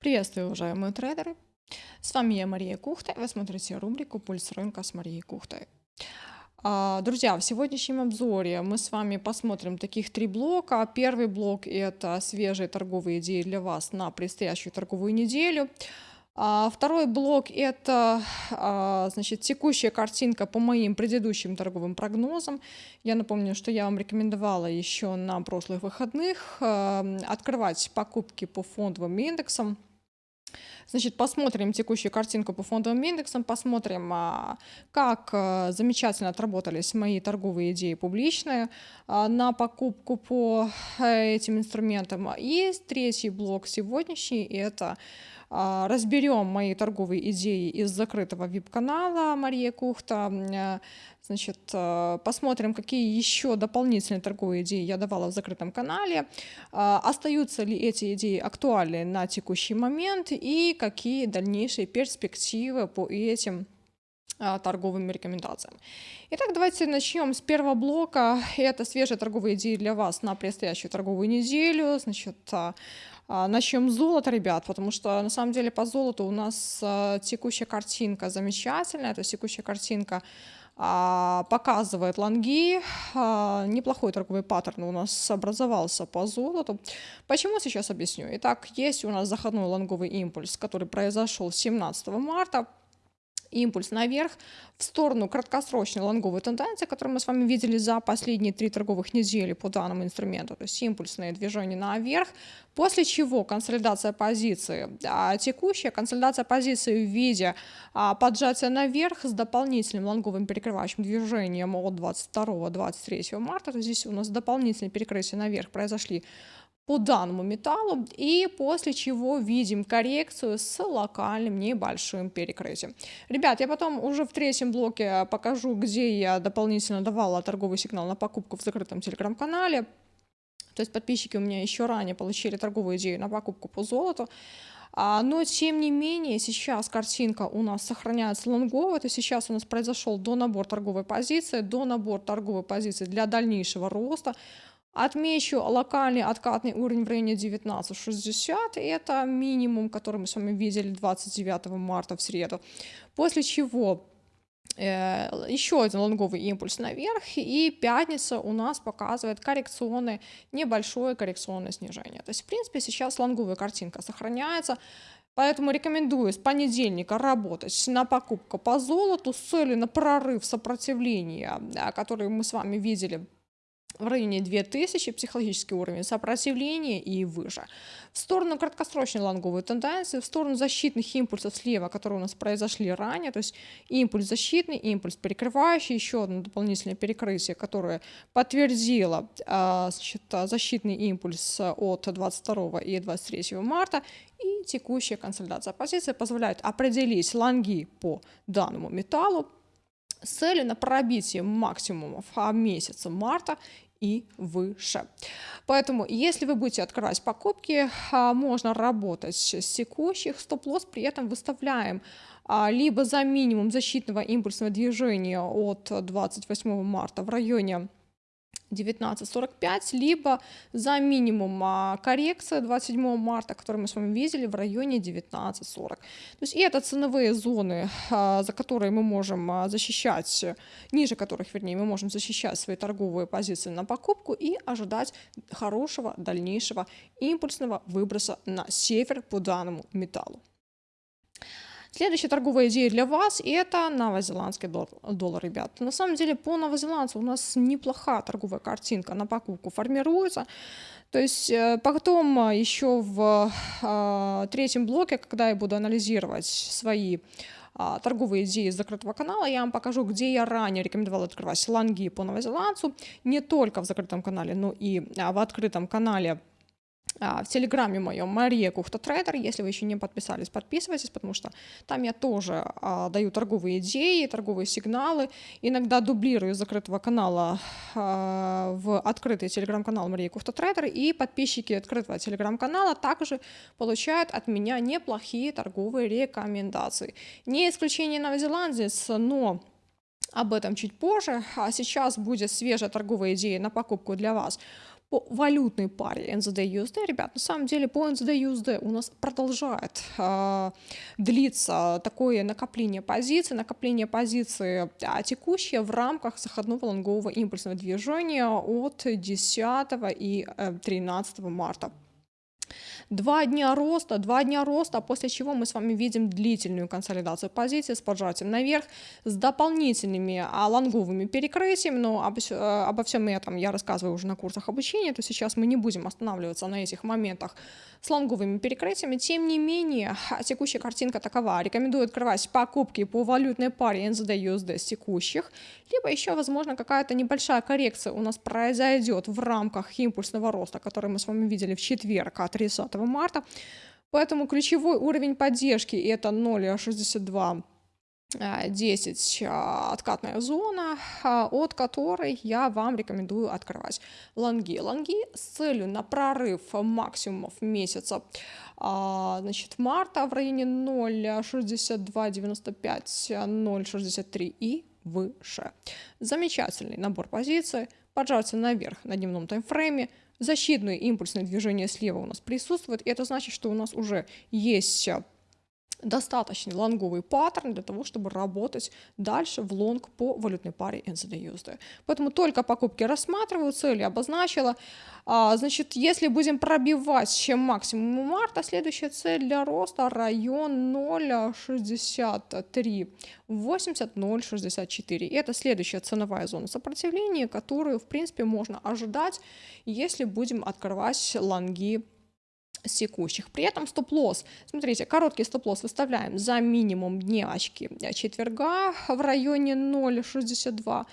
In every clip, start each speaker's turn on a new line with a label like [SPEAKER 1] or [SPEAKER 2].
[SPEAKER 1] Приветствую, уважаемые трейдеры! С вами я, Мария Кухта, вы смотрите рубрику «Пульс рынка» с Марией Кухтой. А, друзья, в сегодняшнем обзоре мы с вами посмотрим таких три блока. Первый блок – это свежие торговые идеи для вас на предстоящую торговую неделю. А, второй блок – это а, значит, текущая картинка по моим предыдущим торговым прогнозам. Я напомню, что я вам рекомендовала еще на прошлых выходных открывать покупки по фондовым индексам Значит, посмотрим текущую картинку по фондовым индексам, посмотрим, а, как а, замечательно отработались мои торговые идеи публичные а, на покупку по э, этим инструментам. И третий блок сегодняшний – это разберем мои торговые идеи из закрытого VIP-канала Мария Кухта, э, Значит, э, посмотрим, какие еще дополнительные торговые идеи я давала в закрытом канале, остаются ли эти идеи актуальны на текущий момент и какие дальнейшие перспективы по этим торговым рекомендациям. Итак, давайте начнем с первого блока. Это свежие торговые идеи для вас на предстоящую торговую неделю. Значит, Начнем с золота, ребят, потому что на самом деле по золоту у нас текущая картинка замечательная, то есть текущая картинка а, показывает лонги. А, неплохой торговый паттерн у нас образовался по золоту. Почему сейчас объясню. Итак, есть у нас заходной лонговый импульс, который произошел 17 марта импульс наверх в сторону краткосрочной лонговой тенденции, которую мы с вами видели за последние три торговых недели по данному инструменту, то есть импульсные движения наверх, после чего консолидация позиции, а текущая консолидация позиции в виде а, поджатия наверх с дополнительным лонговым перекрывающим движением от 22-23 марта, то здесь у нас дополнительные перекрытия наверх произошли по данному металлу и после чего видим коррекцию с локальным небольшим перекрытием. Ребят, я потом уже в третьем блоке покажу, где я дополнительно давала торговый сигнал на покупку в закрытом телеграм-канале. То есть подписчики у меня еще ранее получили торговую идею на покупку по золоту. А, но, тем не менее, сейчас картинка у нас сохраняется лонговой, то есть сейчас у нас произошел до набор торговой позиции, до набор торговой позиции для дальнейшего роста. Отмечу локальный откатный уровень в районе 19.60. Это минимум, который мы с вами видели 29 марта в среду. После чего э, еще один лонговый импульс наверх, и пятница у нас показывает коррекционное, небольшое коррекционное снижение. То есть, в принципе, сейчас лонговая картинка сохраняется, Поэтому рекомендую с понедельника работать на покупку по золоту с целью на прорыв сопротивления, который мы с вами видели в районе 2000 психологический уровень сопротивления и выше. В сторону краткосрочной лонговой тенденции, в сторону защитных импульсов слева, которые у нас произошли ранее, то есть импульс защитный, импульс перекрывающий, еще одно дополнительное перекрытие, которое подтвердило а, значит, защитный импульс от 22 и 23 марта, и текущая консолидация позиции позволяет определить лонги по данному металлу, с целью на пробитие максимумов месяца марта и выше. Поэтому, если вы будете открывать покупки, а, можно работать с текущих, стоп-лосс при этом выставляем а, либо за минимум защитного импульсного движения от 28 марта в районе 19.45, либо за минимум а, коррекция 27 марта, которую мы с вами видели в районе 19.40. То есть и это ценовые зоны, а, за которые мы можем а, защищать, ниже которых, вернее, мы можем защищать свои торговые позиции на покупку и ожидать хорошего дальнейшего импульсного выброса на север по данному металлу. Следующая торговая идея для вас – это новозеландский доллар, ребят. На самом деле по новозеландцу у нас неплохая торговая картинка на покупку формируется. То есть э, потом э, еще в э, третьем блоке, когда я буду анализировать свои а, торговые идеи из закрытого канала, я вам покажу, где я ранее рекомендовала открывать лонги по новозеландцу, не только в закрытом канале, но и а, в открытом канале в Телеграме моем Мария Кухта Трейдер. Если вы еще не подписались, подписывайтесь, потому что там я тоже а, даю торговые идеи, торговые сигналы. Иногда дублирую закрытого канала а, в открытый телеграм-канал Мария Кухта Трейдер. И подписчики открытого телеграм-канала также получают от меня неплохие торговые рекомендации. Не исключение новозеландец, но об этом чуть позже. А сейчас будет свежая торговая идея на покупку для вас по валютной паре NZD-USD, ребят, на самом деле по NZD-USD у нас продолжает э, длиться такое накопление позиций, накопление позиций а, текущие в рамках заходного лонгового импульсного движения от 10 и 13 марта. Два дня роста, два дня роста, после чего мы с вами видим длительную консолидацию позиции с поджатием наверх, с дополнительными а, лонговыми перекрытиями, но об, э, обо всем этом я рассказываю уже на курсах обучения, то сейчас мы не будем останавливаться на этих моментах с лонговыми перекрытиями. Тем не менее, текущая картинка такова. Рекомендую открывать покупки по валютной паре NZD-USD с текущих, либо еще, возможно, какая-то небольшая коррекция у нас произойдет в рамках импульсного роста, который мы с вами видели в четверг от 30 марта. Поэтому ключевой уровень поддержки это 0,62 10 а, откатная зона, а, от которой я вам рекомендую открывать лонги. Лонги с целью на прорыв максимумов месяца а, значит, марта в районе 0,6295, 0,63 и выше. Замечательный набор позиций, поджаться наверх на дневном таймфрейме, защитное импульсное движение слева у нас присутствует, и это значит, что у нас уже есть достаточный лонговый паттерн для того, чтобы работать дальше в лонг по валютной паре NZD-USD. Поэтому только покупки рассматриваю, цели обозначила. А, значит, если будем пробивать чем максимум марта, следующая цель для роста район 0,63, 80, 0,64. И это следующая ценовая зона сопротивления, которую, в принципе, можно ожидать, если будем открывать лонги секущих. При этом стоп-лосс, смотрите, короткий стоп-лосс выставляем за минимум дневочки четверга в районе 0,62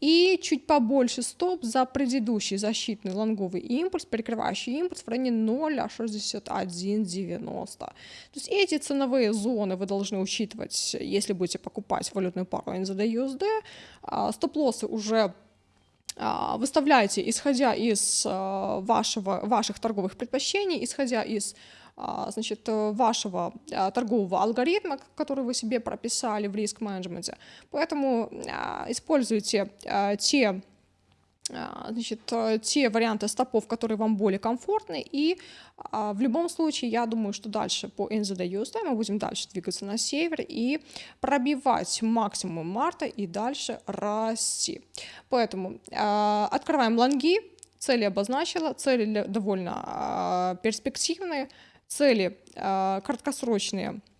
[SPEAKER 1] и чуть побольше стоп за предыдущий защитный лонговый импульс, перекрывающий импульс в районе 0,6190. То есть эти ценовые зоны вы должны учитывать, если будете покупать валютную пару NZD-USD. А, стоп-лоссы уже выставляете, исходя из а, вашего, ваших торговых предпочтений, исходя из а, значит, вашего торгового алгоритма, который вы себе прописали в риск-менеджменте. Поэтому используйте те а, значит, э, те варианты стопов, которые вам более комфортны. И а, в любом случае, я думаю, что дальше по NZD USD мы будем дальше двигаться на север и пробивать максимум марта и дальше расти. Поэтому а, открываем лонги, цели обозначила, цели довольно перспективные, цели краткосрочные – а,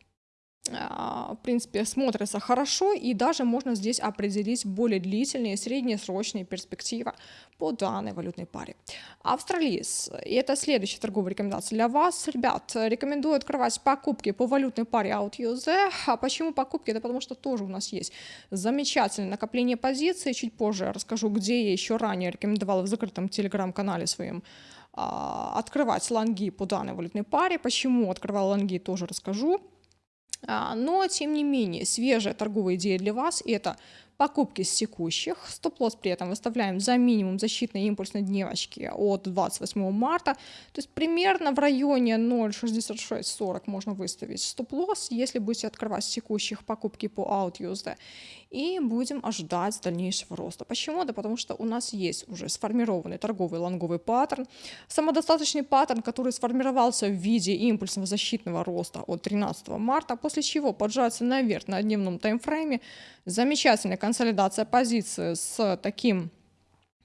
[SPEAKER 1] в принципе, смотрится хорошо, и даже можно здесь определить более длительные, среднесрочные перспективы по данной валютной паре. Австралиец, и это следующая торговая рекомендация для вас. Ребят, рекомендую открывать покупки по валютной паре OutUZ. А почему покупки? Это потому что тоже у нас есть замечательное накопление позиций. Чуть позже расскажу, где я еще ранее рекомендовала в закрытом телеграм-канале своем а, открывать лонги по данной валютной паре. Почему открывала лонги, тоже расскажу. А, но, тем не менее, свежая торговая идея для вас – это покупки с текущих. Стоп-лосс при этом выставляем за минимум защитной импульсной дневочки от 28 марта. То есть примерно в районе 0.6640 можно выставить стоп-лосс, если будете открывать с текущих покупки по OutUSD и будем ожидать дальнейшего роста. Почему? Да потому что у нас есть уже сформированный торговый лонговый паттерн, самодостаточный паттерн, который сформировался в виде импульсного защитного роста от 13 марта, после чего поджаться наверх на дневном таймфрейме, замечательная консолидация позиции с таким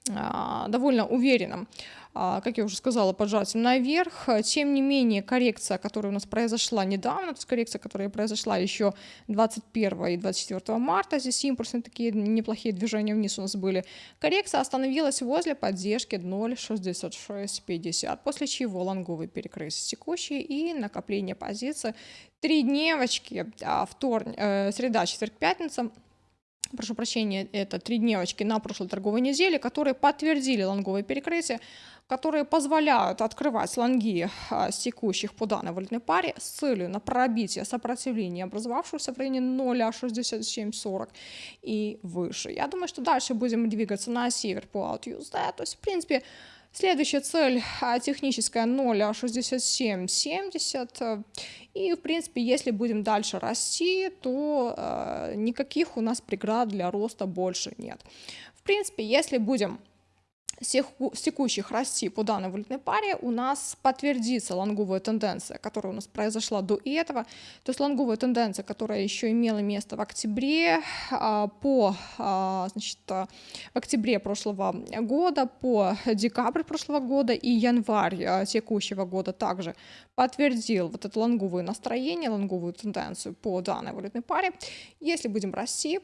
[SPEAKER 1] а, довольно уверенным а, как я уже сказала, поджатием наверх. Тем не менее, коррекция, которая у нас произошла недавно, то есть коррекция, которая произошла еще 21 и 24 марта, здесь импульсные такие неплохие движения вниз у нас были, коррекция остановилась возле поддержки 0.6650, после чего лонговый перекрылся текущий и накопление позиции. Три дневочки, а, вторник, э, среда, четверг, пятница – прошу прощения, это три дневочки на прошлой торговой неделе, которые подтвердили лонговое перекрытие, которые позволяют открывать лонги а, с текущих по данной валютной паре с целью на пробитие сопротивления, образовавшегося в районе 0,6740 и выше. Я думаю, что дальше будем двигаться на север по OutUSD, то есть, в принципе, Следующая цель а, техническая 0,6770. И, в принципе, если будем дальше расти, то э, никаких у нас преград для роста больше нет. В принципе, если будем текущих расти по данной валютной паре у нас подтвердится лонговая тенденция, которая у нас произошла до этого. То есть лонговая тенденция, которая еще имела место в октябре, а, по, а, значит, в октябре прошлого года, по декабрь прошлого года и январь а, текущего года также подтвердил вот это лонговое настроение, лонговую тенденцию по данной валютной паре. Если будем расти,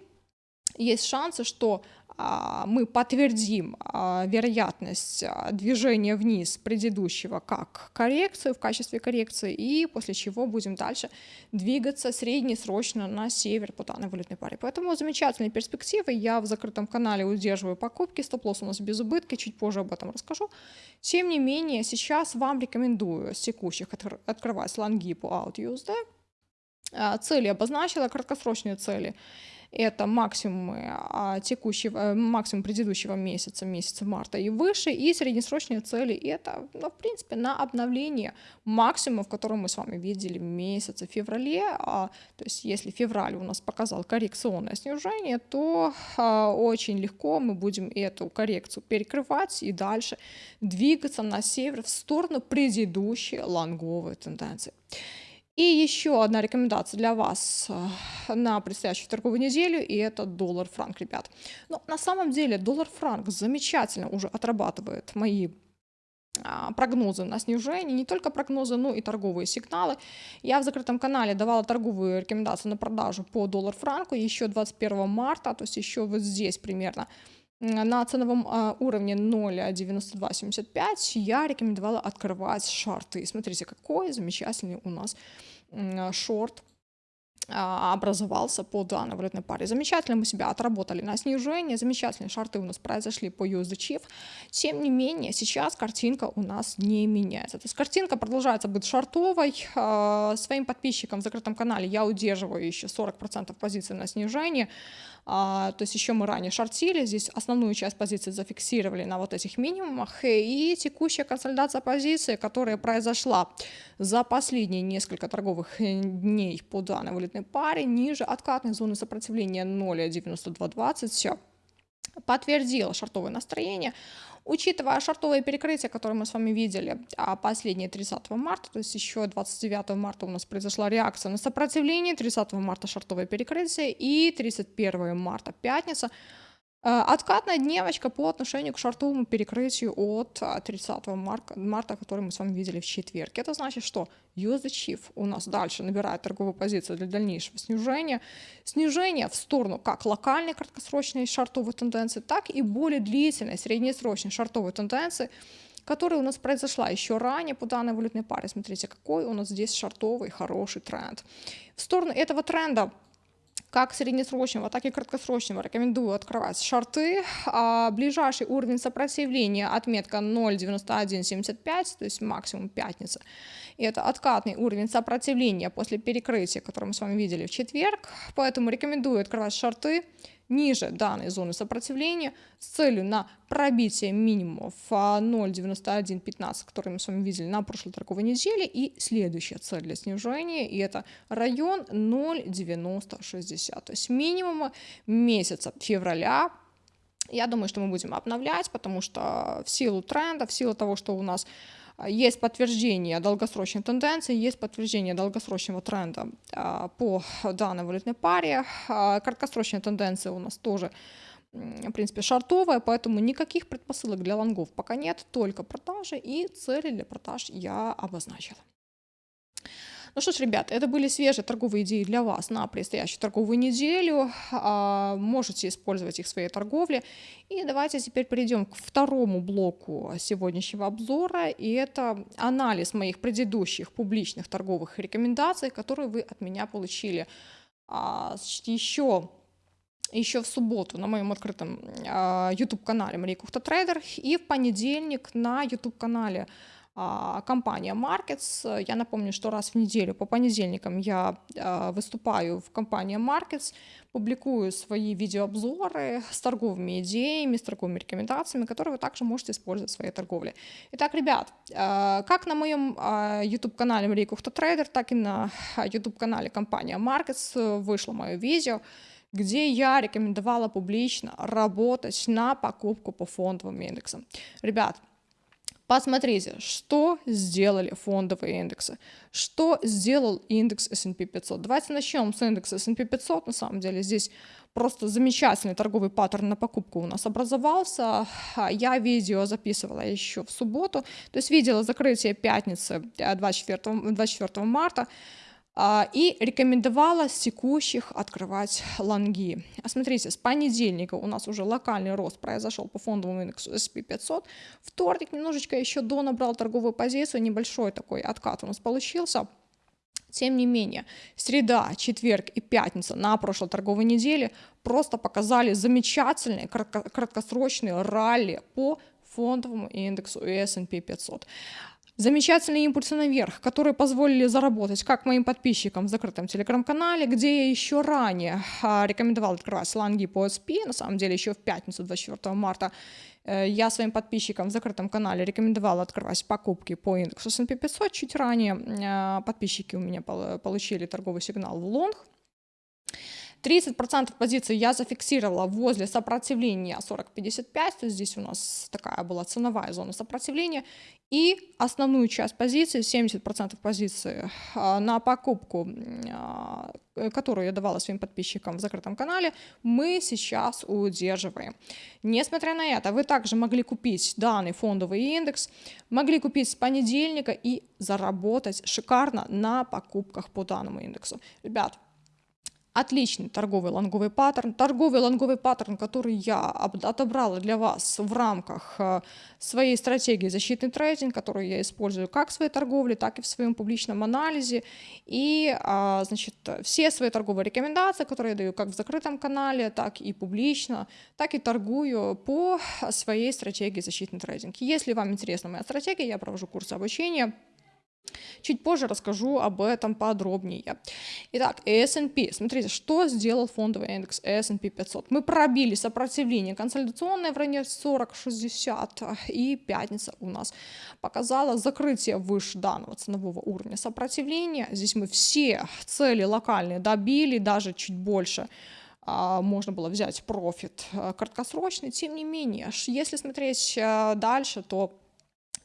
[SPEAKER 1] есть шансы, что а, мы подтвердим а, вероятность а, движения вниз предыдущего как коррекцию в качестве коррекции, и после чего будем дальше двигаться среднесрочно на север по данной валютной паре. Поэтому замечательные перспективы. Я в закрытом канале удерживаю покупки, стоп-лосс у нас без убытка, чуть позже об этом расскажу. Тем не менее, сейчас вам рекомендую с текущих открывать лонги по out USD. Цели обозначила, краткосрочные цели – это максимумы а, текущего, э, максимум предыдущего месяца, месяца марта и выше, и среднесрочные цели. Это, ну, в принципе, на обновление максимумов, которые мы с вами видели в месяце феврале, а, то есть если февраль у нас показал коррекционное снижение, то а, очень легко мы будем эту коррекцию перекрывать и дальше двигаться на север в сторону предыдущей лонговой тенденции. И еще одна рекомендация для вас э, на предстоящую торговую неделю, и это доллар-франк, ребят. Но на самом деле доллар-франк замечательно уже отрабатывает мои а, прогнозы на снижение, не только прогнозы, но и торговые сигналы. Я в закрытом канале давала торговые рекомендации на продажу по доллар-франку еще 21 марта, то есть еще вот здесь примерно на ценовом а, уровне 0.9275 я рекомендовала открывать шорты. Смотрите, какой замечательный у нас шорт а, образовался по данной валютной паре. Замечательно мы себя отработали на снижение, замечательные шарты у нас произошли по USD Chief. Тем не менее, сейчас картинка у нас не меняется. То есть картинка продолжается быть шартовой. А, своим подписчикам в закрытом канале я удерживаю еще 40% позиций на снижение. А, то есть еще мы ранее шортили, здесь основную часть позиций зафиксировали на вот этих минимумах, и текущая консолидация позиции, которая произошла за последние несколько торговых э, дней по данной валютной паре, ниже откатной зоны сопротивления 0.9220, подтвердила шортовое настроение, Учитывая шортовое перекрытие, которое мы с вами видели а последнее 30 марта, то есть еще 29 марта у нас произошла реакция на сопротивление, 30 марта шортовое перекрытие и 31 марта пятница откатная дневочка по отношению к шортовому перекрытию от 30 марта, марта, который мы с вами видели в четверг. Это значит, что USD Chief у нас дальше набирает торговую позицию для дальнейшего снижения. Снижение в сторону как локальной краткосрочной шортовой тенденции, так и более длительной среднесрочной шортовой тенденции, которая у нас произошла еще ранее по данной валютной паре. Смотрите, какой у нас здесь шортовый хороший тренд. В сторону этого тренда как среднесрочного, так и краткосрочного рекомендую открывать шорты. А ближайший уровень сопротивления отметка 0.9175, то есть максимум пятница. И это откатный уровень сопротивления после перекрытия, который мы с вами видели в четверг. Поэтому рекомендую открывать шорты ниже данной зоны сопротивления с целью на пробитие минимумов 0.9115, который мы с вами видели на прошлой торговой неделе, и следующая цель для снижения, и это район 0.9060, то есть минимумы месяца февраля я думаю, что мы будем обновлять, потому что в силу тренда, в силу того, что у нас есть подтверждение долгосрочной тенденции, есть подтверждение долгосрочного тренда а, по данной валютной паре. А, краткосрочная тенденция у нас тоже в принципе, шартовая, поэтому никаких предпосылок для лонгов пока нет, только продажи и цели для продаж я обозначила. Ну что ж, ребят, это были свежие торговые идеи для вас на предстоящую торговую неделю. А, можете использовать их в своей торговле. И давайте теперь перейдем к второму блоку сегодняшнего обзора. И это анализ моих предыдущих публичных торговых рекомендаций, которые вы от меня получили а, еще еще в субботу на моем открытом а, YouTube-канале Мария Кухта Трейдер и в понедельник на YouTube-канале компания Markets. Я напомню, что раз в неделю по понедельникам я а, выступаю в компании Markets, публикую свои видеообзоры с торговыми идеями, с торговыми рекомендациями, которые вы также можете использовать в своей торговле. Итак, ребят, а, как на моем YouTube-канале Мария Кухта Трейдер, так и на YouTube-канале компания Markets вышло мое видео, где я рекомендовала публично работать на покупку по фондовым индексам. Ребят, Посмотрите, что сделали фондовые индексы, что сделал индекс S&P 500. Давайте начнем с индекса S&P 500. На самом деле здесь просто замечательный торговый паттерн на покупку у нас образовался. Я видео записывала еще в субботу, то есть видела закрытие пятницы 24, э, 24 марта. А, и рекомендовала с текущих открывать лонги. А смотрите, с понедельника у нас уже локальный рост произошел по фондовому индексу S&P 500. Вторник немножечко еще до набрал торговую позицию, небольшой такой откат у нас получился. Тем не менее, среда, четверг и пятница на прошлой торговой неделе просто показали замечательные краткосрочные ралли по фондовому индексу S&P 500 замечательные импульсы наверх, которые позволили заработать как моим подписчикам в закрытом телеграм-канале, где я еще ранее а, рекомендовал открывать сланги по SP, на самом деле еще в пятницу 24 марта э, я своим подписчикам в закрытом канале рекомендовала открывать покупки по индексу S&P 500. Чуть ранее а, подписчики у меня получили торговый сигнал в лонг. 30% позиций я зафиксировала возле сопротивления 40-55, то есть здесь у нас такая была ценовая зона сопротивления, и основную часть позиций, 70% позиций а, на покупку, а, которую я давала своим подписчикам в закрытом канале, мы сейчас удерживаем. Несмотря на это, вы также могли купить данный фондовый индекс, могли купить с понедельника и заработать шикарно на покупках по данному индексу. Ребят, Отличный торговый лонговый паттерн. Торговый лонговый паттерн, который я отобрала для вас в рамках э, своей стратегии защитный трейдинг, которую я использую как в своей торговле, так и в своем публичном анализе. И а, значит, все свои торговые рекомендации, которые я даю как в закрытом канале, так и публично, так и торгую по своей стратегии защитный трейдинг. Если вам интересна моя стратегия, я провожу курсы обучения Чуть позже расскажу об этом подробнее. Итак, S&P. Смотрите, что сделал фондовый индекс S&P 500. Мы пробили сопротивление консолидационное в районе 40-60, и пятница у нас показала закрытие выше данного ценового уровня сопротивления. Здесь мы все цели локальные добили, даже чуть больше а, можно было взять профит а, краткосрочный. Тем не менее, если смотреть а, дальше, то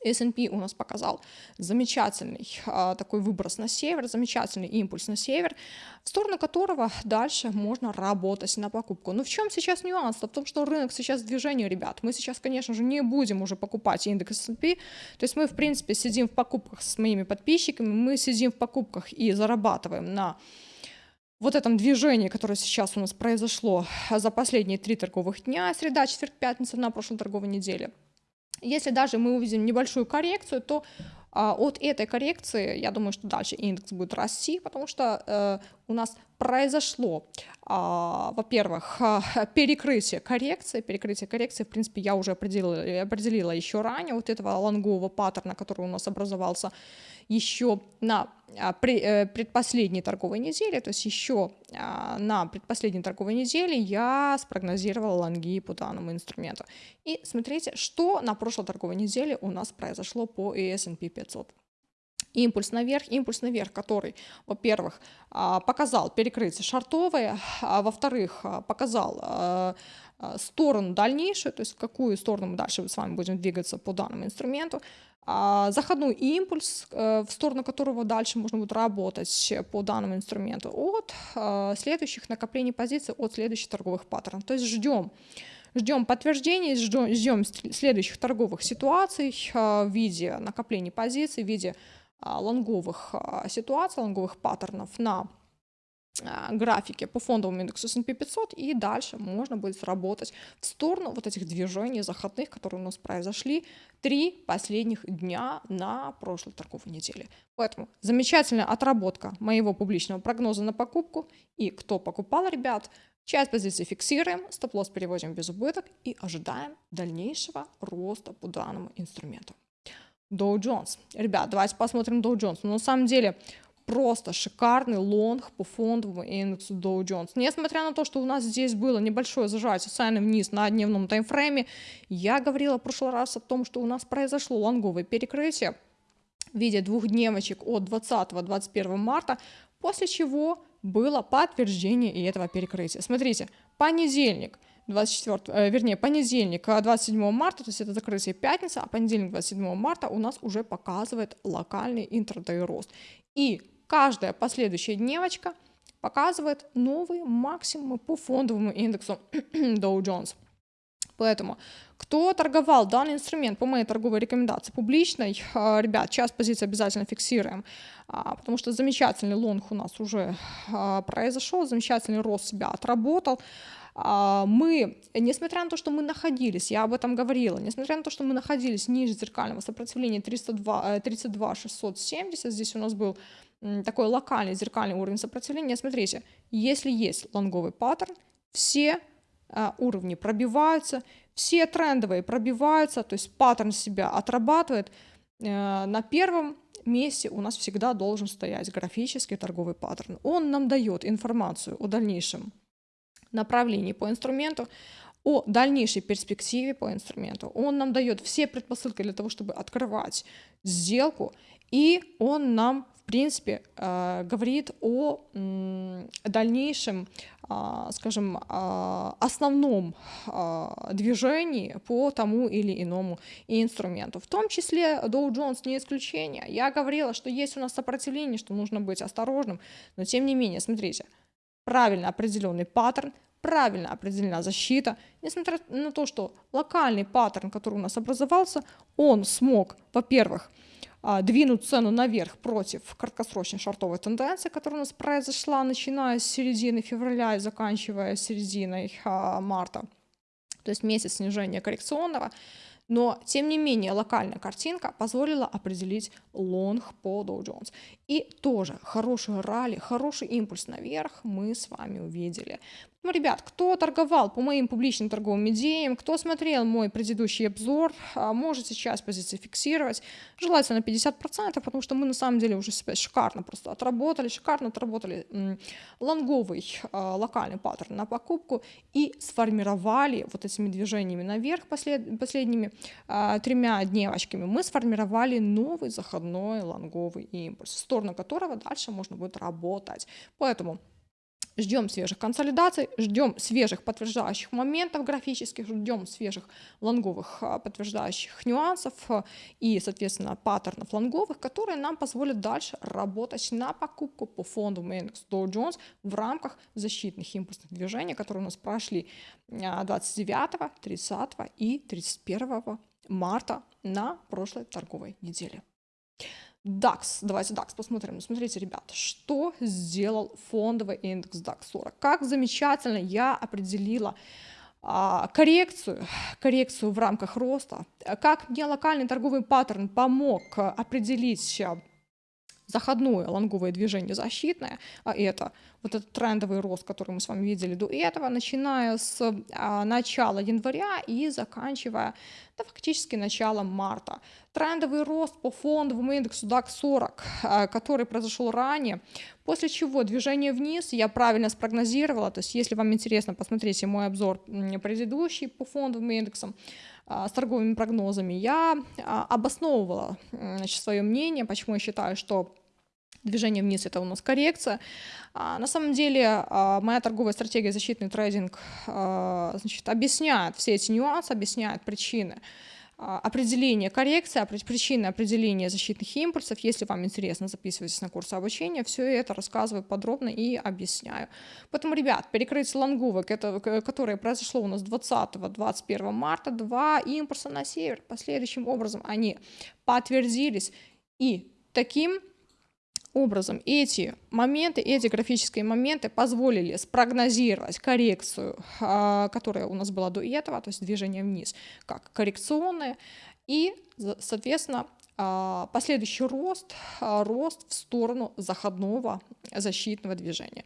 [SPEAKER 1] S&P у нас показал замечательный а, такой выброс на север, замечательный импульс на север, в сторону которого дальше можно работать на покупку. Но в чем сейчас нюанс? В том, что рынок сейчас в движении, ребят. Мы сейчас, конечно же, не будем уже покупать индекс S&P, то есть мы, в принципе, сидим в покупках с моими подписчиками, мы сидим в покупках и зарабатываем на вот этом движении, которое сейчас у нас произошло за последние три торговых дня, среда, четверг, пятница на прошлой торговой неделе – если даже мы увидим небольшую коррекцию, то а, от этой коррекции, я думаю, что дальше индекс будет расти, потому что э, у нас произошло, а, во-первых, перекрытие коррекции, перекрытие коррекции, в принципе, я уже определила, определила еще ранее вот этого лонгового паттерна, который у нас образовался еще на а, э, предпоследней торговой неделе, то есть еще а, на предпоследней торговой неделе я спрогнозировала лонги по данному инструменту. И смотрите, что на прошлой торговой неделе у нас произошло по S&P 500 импульс наверх, импульс наверх, который, во-первых, а, показал перекрытие шартовое, а во-вторых, показал сторону дальнейшую, то есть в какую сторону мы дальше с вами будем двигаться по данному инструменту, а, заходной импульс, э, в сторону которого дальше можно будет работать по данному инструменту от следующих накоплений позиций, от следующих торговых паттернов. То есть ждем ждем подтверждений, ждем, ждем следующих торговых ситуаций в виде накоплений позиций, в виде лонговых ситуаций, лонговых паттернов на а, графике по фондовому индексу S&P 500 и дальше можно будет работать в сторону вот этих движений заходных, которые у нас произошли три последних дня на прошлой торговой неделе. Поэтому замечательная отработка моего публичного прогноза на покупку. И кто покупал, ребят, часть позиций фиксируем, стоп-лосс переводим без убыток и ожидаем дальнейшего роста по данному инструменту. Dow Jones. Ребят, давайте посмотрим Dow Jones. Но на самом деле просто шикарный лонг по фондовому индексу Dow Jones. Несмотря на то, что у нас здесь было небольшое зажатие цены вниз на дневном таймфрейме, я говорила в прошлый раз о том, что у нас произошло лонговое перекрытие в виде двух дневочек от 20-21 марта, после чего было подтверждение и этого перекрытия. Смотрите, понедельник, 24, э, вернее, понедельник, 27 э, марта, то есть это закрытие пятница, а понедельник, 27 марта у нас уже показывает локальный интрадей рост. И каждая последующая дневочка показывает новые максимумы по фондовому индексу Dow Jones. Поэтому, кто торговал данный инструмент по моей торговой рекомендации публичной, а, ребят, час позиции обязательно фиксируем, а, потому что замечательный лонг у нас уже произошел, замечательный рост себя отработал. Мы, несмотря на то, что мы находились, я об этом говорила, несмотря на то, что мы находились ниже зеркального сопротивления 302, 32 670, здесь у нас был такой локальный зеркальный уровень сопротивления, смотрите, если есть лонговый паттерн, все а, уровни пробиваются, все трендовые пробиваются, то есть паттерн себя отрабатывает. Э, на первом месте у нас всегда должен стоять графический торговый паттерн. Он нам дает информацию о дальнейшем направлении по инструменту, о дальнейшей перспективе по инструменту. Он нам дает все предпосылки для того, чтобы открывать сделку, и он нам принципе, э, говорит о дальнейшем, а, скажем, а, основном движении по тому или иному инструменту. В том числе Dow Jones не исключение. Я говорила, что есть у нас сопротивление, что нужно быть осторожным, но тем не менее, смотрите, правильно определенный паттерн, правильно определена защита, несмотря на то, что локальный паттерн, который у нас образовался, он смог, во-первых, а, двинуть цену наверх против краткосрочной шортовой тенденции, которая у нас произошла, начиная с середины февраля и заканчивая серединой а, марта, то есть месяц снижения коррекционного, но, тем не менее, локальная картинка позволила определить лонг по Dow Jones. И тоже хороший ралли, хороший импульс наверх мы с вами увидели. Ну, ребят, кто торговал по моим публичным торговым идеям, кто смотрел мой предыдущий обзор, а, можете сейчас позиции фиксировать. Желательно 50%, потому что мы на самом деле уже себя шикарно просто отработали, шикарно отработали лонговый а, локальный паттерн на покупку и сформировали вот этими движениями наверх послед, последними а, тремя дневочками, мы сформировали новый заходной лонговый импульс, в сторону которого дальше можно будет работать. Поэтому ждем свежих консолидаций, ждем свежих подтверждающих моментов графических, ждем свежих лонговых а, подтверждающих нюансов а, и, соответственно, паттернов лонговых, которые нам позволят дальше работать на покупку по фондовому индексу Dow Jones в рамках защитных импульсных движений, которые у нас прошли 29, 30 и 31 марта на прошлой торговой неделе. DAX, давайте DAX посмотрим. Смотрите, ребята, что сделал фондовый индекс DAX 40. Как замечательно я определила а, коррекцию, коррекцию в рамках роста. Как мне локальный торговый паттерн помог определить заходное лонговое движение защитное, а это вот этот трендовый рост, который мы с вами видели до этого, начиная с а, начала января и заканчивая да, фактически началом марта. Трендовый рост по фондовому индексу DAX 40, а, который произошел ранее, после чего движение вниз я правильно спрогнозировала, то есть если вам интересно, посмотрите мой обзор предыдущий по фондовым индексам, а, с торговыми прогнозами, я обосновывала значит, свое мнение, почему я считаю, что движение вниз это у нас коррекция. А, на самом деле а, моя торговая стратегия защитный трейдинг а, значит, объясняет все эти нюансы, объясняет причины определение коррекции, причины определения защитных импульсов. Если вам интересно, записывайтесь на курсы обучения. Все это рассказываю подробно и объясняю. Поэтому, ребят, перекрытие лонговок, это, которое произошло у нас 20-21 марта, два импульса на север. Последующим образом они подтвердились. И таким образом. Эти моменты, эти графические моменты позволили спрогнозировать коррекцию, а, которая у нас была до этого, то есть движение вниз, как коррекционное, и, соответственно, последующий рост, а, рост в сторону заходного защитного движения.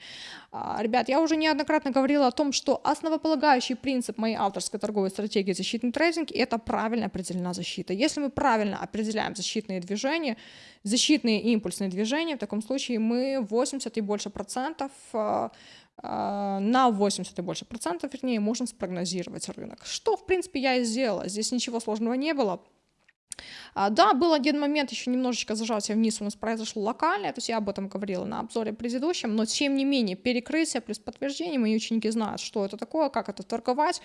[SPEAKER 1] А, ребят, я уже неоднократно говорила о том, что основополагающий принцип моей авторской торговой стратегии защитный трейдинг – это правильно определена защита. Если мы правильно определяем защитные движения, защитные импульсные движения, в таком случае мы 80 и больше процентов на 80 и больше процентов, вернее, можем спрогнозировать рынок. Что, в принципе, я и сделала. Здесь ничего сложного не было. А, да, был один момент, еще немножечко зажатие вниз у нас произошло локальное, то есть я об этом говорила на обзоре предыдущем, но тем не менее перекрытие плюс подтверждение, мои ученики знают, что это такое, как это торговать.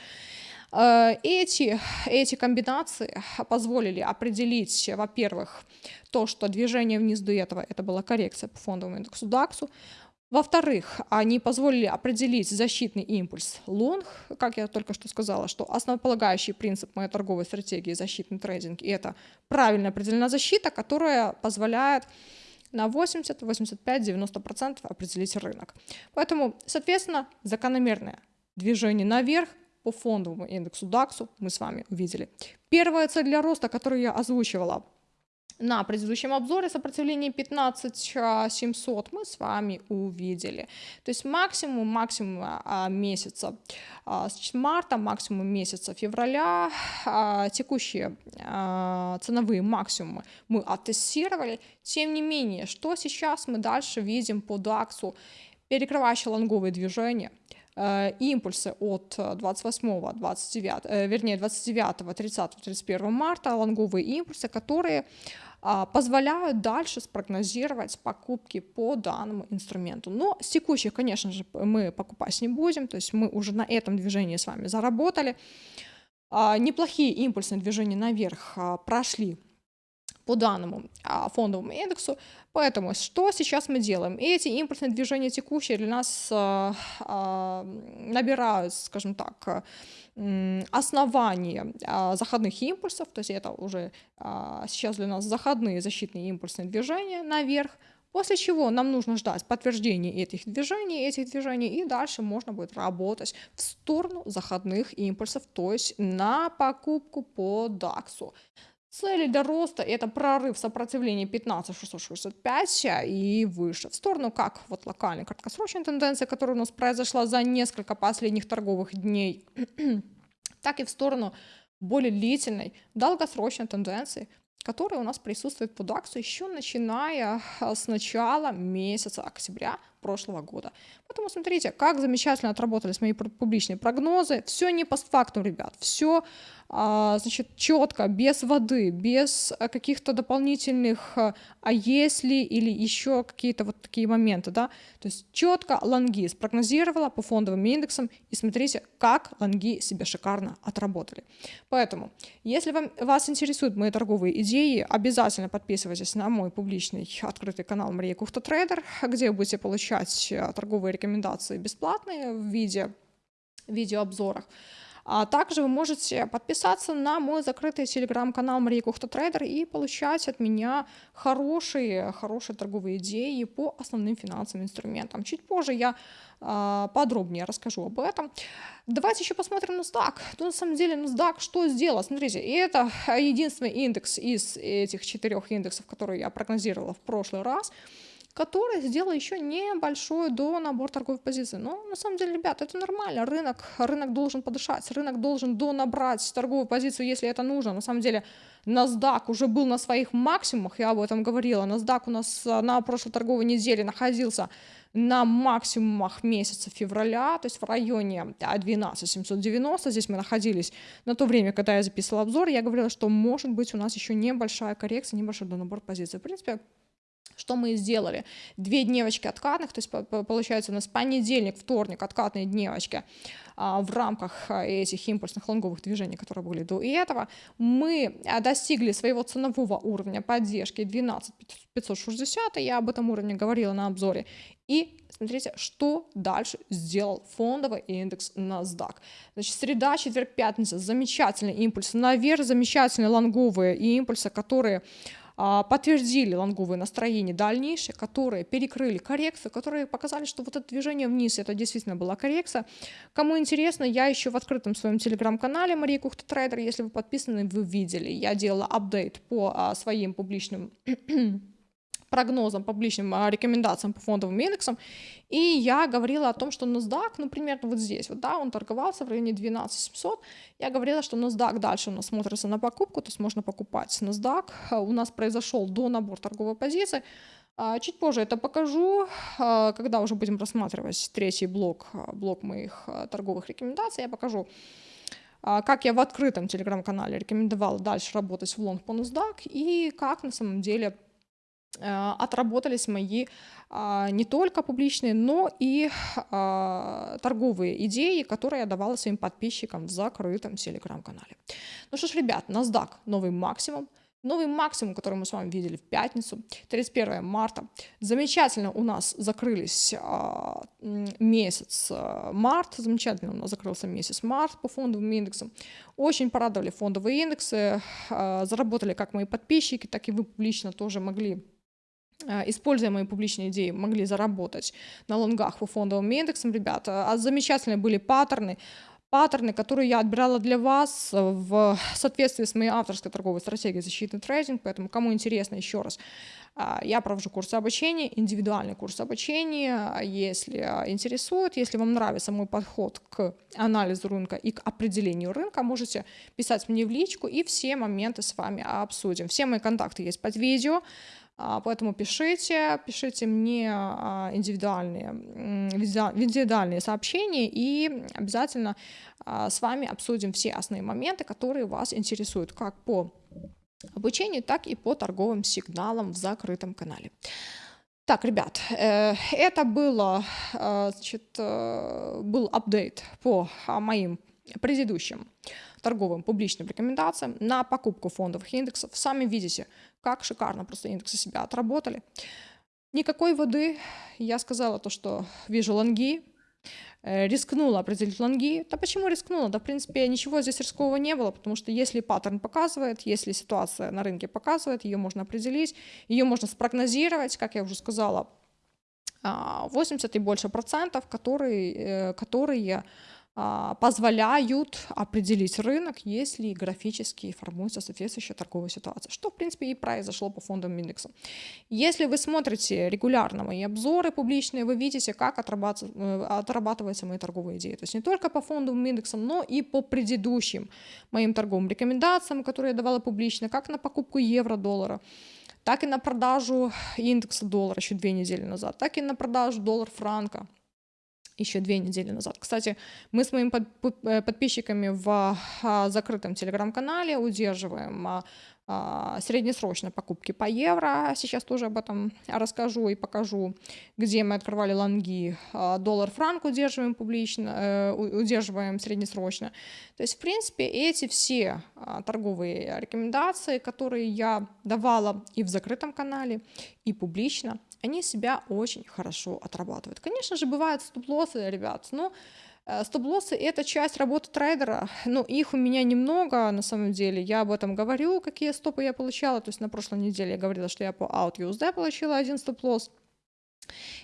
[SPEAKER 1] Э, эти, эти комбинации позволили определить, во-первых, то, что движение вниз до этого это была коррекция по фондовому индексу DAX, во-вторых, они позволили определить защитный импульс лонг, как я только что сказала, что основополагающий принцип моей торговой стратегии защитный трейдинг, и это правильно определена защита, которая позволяет на 80, 85, 90% определить рынок. Поэтому, соответственно, закономерное движение наверх по фондовому индексу DAX мы с вами увидели. Первая цель для роста, которую я озвучивала на предыдущем обзоре сопротивление 15700 мы с вами увидели. То есть максимум, максимум а, месяца а, с марта, максимум месяца февраля, а, текущие а, ценовые максимумы мы оттестировали. Тем не менее, что сейчас мы дальше видим по DAX? Перекрывающие лонговые движения, импульсы от 28, 29, э, вернее 29, 30, 31 марта, лонговые импульсы, которые а, позволяют дальше спрогнозировать покупки по данному инструменту. Но с текущих, конечно же, мы покупать не будем, то есть мы уже на этом движении с вами заработали. А, неплохие импульсные движения наверх а, прошли по данному фондовому индексу. Поэтому что сейчас мы делаем? Эти импульсные движения текущие для нас набирают, скажем так, основание а, заходных импульсов, то есть это уже а, сейчас для нас заходные защитные импульсные движения наверх, после чего нам нужно ждать подтверждения этих движений, этих движений, и дальше можно будет работать в сторону заходных импульсов, то есть на покупку по DAX. Цели для роста это прорыв сопротивления 15665 и выше. В сторону как вот локальной краткосрочной тенденции, которая у нас произошла за несколько последних торговых дней, так и в сторону более длительной долгосрочной тенденции, которая у нас присутствует по DAX еще начиная с начала месяца октября прошлого года. Поэтому смотрите, как замечательно отработались мои публичные прогнозы. Все не постфактум, ребят, все а, значит, четко, без воды, без э, каких-то дополнительных э, «а если» или еще какие-то вот такие моменты, да, то есть четко лонги спрогнозировала по фондовым индексам, и смотрите, как лонги себя шикарно отработали. Поэтому, если вам, вас интересуют мои торговые идеи, обязательно подписывайтесь на мой публичный открытый канал Мария Кухта Трейдер, где вы будете получать э, торговые рекомендации бесплатные в виде видеообзорах. А также вы можете подписаться на мой закрытый телеграм-канал Мария Кухта Трейдер и получать от меня хорошие, хорошие торговые идеи по основным финансовым инструментам. Чуть позже я э, подробнее расскажу об этом. Давайте еще посмотрим NASDAQ. Ну, на самом деле NASDAQ что сделал? Смотрите, это единственный индекс из этих четырех индексов, которые я прогнозировала в прошлый раз – который сделал еще небольшой до набор торговой позиции. Но на самом деле, ребят, это нормально. Рынок, рынок должен подышать, рынок должен донабрать торговую позицию, если это нужно. На самом деле, NASDAQ уже был на своих максимумах, я об этом говорила. NASDAQ у нас э, на прошлой торговой неделе находился на максимумах месяца февраля, то есть в районе 12 790. Здесь мы находились на то время, когда я записывала обзор. Я говорила, что может быть у нас еще небольшая коррекция, небольшой донабор позиций. В принципе, что мы и сделали? Две дневочки откатных, то есть получается у нас понедельник, вторник откатные дневочки а, в рамках а, этих импульсных лонговых движений, которые были до этого, мы а, достигли своего ценового уровня поддержки 12 560, я об этом уровне говорила на обзоре, и смотрите, что дальше сделал фондовый индекс NASDAQ. Значит, среда, четверг, пятница, замечательный импульс наверх, замечательные лонговые импульсы, которые подтвердили лонговые настроения дальнейшие, которые перекрыли коррекцию, которые показали, что вот это движение вниз, это действительно была коррекция. Кому интересно, я еще в открытом своем телеграм-канале Мария Кухта Трейдер, если вы подписаны, вы видели, я делала апдейт по а, своим публичным прогнозам, публичным а, рекомендациям по фондовым индексам, и я говорила о том, что NASDAQ, ну, примерно вот здесь, вот, да, он торговался в районе 12 700, я говорила, что NASDAQ дальше у нас смотрится на покупку, то есть можно покупать NASDAQ, а, у нас произошел до набор торговой позиции, а, Чуть позже это покажу, когда уже будем рассматривать третий блок, блок моих торговых рекомендаций, я покажу, как я в открытом телеграм-канале рекомендовала дальше работать в лонг по NASDAQ и как на самом деле отработались мои а, не только публичные, но и торговые идеи, которые я давала своим подписчикам в закрытом телеграм-канале. Ну что ж, ребят, NASDAQ новый максимум. Новый максимум, который мы с вами видели в пятницу, 31 марта. Замечательно у нас закрылись а, месяц а, март, замечательно у нас закрылся месяц март по фондовым индексам. Очень порадовали фондовые индексы, а, заработали как мои подписчики, так и вы публично тоже могли а, используя мои публичные идеи, могли заработать на лонгах по фондовым индексам, ребята. А замечательные были паттерны, паттерны, которые я отбирала для вас в соответствии с моей авторской торговой стратегией защитный трейдинг, поэтому кому интересно, еще раз, а, я провожу курсы обучения, индивидуальный курс обучения, если интересует, если вам нравится мой подход к анализу рынка и к определению рынка, можете писать мне в личку и все моменты с вами обсудим. Все мои контакты есть под видео, поэтому пишите, пишите мне а, индивидуальные, индивидуальные сообщения и обязательно а, с вами обсудим все основные моменты, которые вас интересуют как по обучению, так и по торговым сигналам в закрытом канале. Так, ребят, э, это было, значит, э, был апдейт по моим предыдущим торговым публичным рекомендациям на покупку фондовых индексов. Сами видите, как шикарно просто индексы себя отработали. Никакой воды. Я сказала то, что вижу лонги, э, рискнула определить лонги. Да почему рискнула? Да, в принципе, ничего здесь рискового не было, потому что если паттерн показывает, если ситуация на рынке показывает, ее можно определить, ее можно спрогнозировать, как я уже сказала, 80 а, и больше процентов, которые, э, которые позволяют определить рынок, если графически формуется соответствующая торговая ситуация, что, в принципе, и произошло по фондовым индексам. Если вы смотрите регулярно мои обзоры публичные, вы видите, как э, отрабатываются мои торговые идеи. То есть не только по фондовым индексам, но и по предыдущим моим торговым рекомендациям, которые я давала публично, как на покупку евро-доллара, так и на продажу индекса доллара еще две недели назад, так и на продажу доллар-франка еще две недели назад. Кстати, мы с моими э, подписчиками в а, закрытом телеграм-канале удерживаем а, а, среднесрочной покупки по евро. Сейчас тоже об этом расскажу и покажу, где мы открывали лонги. Доллар-франк удерживаем публично, э, удерживаем среднесрочно. То есть, в принципе, эти все торговые рекомендации, которые я давала и в закрытом канале, и публично – они себя очень хорошо отрабатывают. Конечно же, бывают стоп-лоссы, ребят, но э, Стоп-лоссы — это часть работы трейдера, но их у меня немного, на самом деле. Я об этом говорю, какие стопы я получала. То есть на прошлой неделе я говорила, что я по OutUSD получила один стоп-лосс.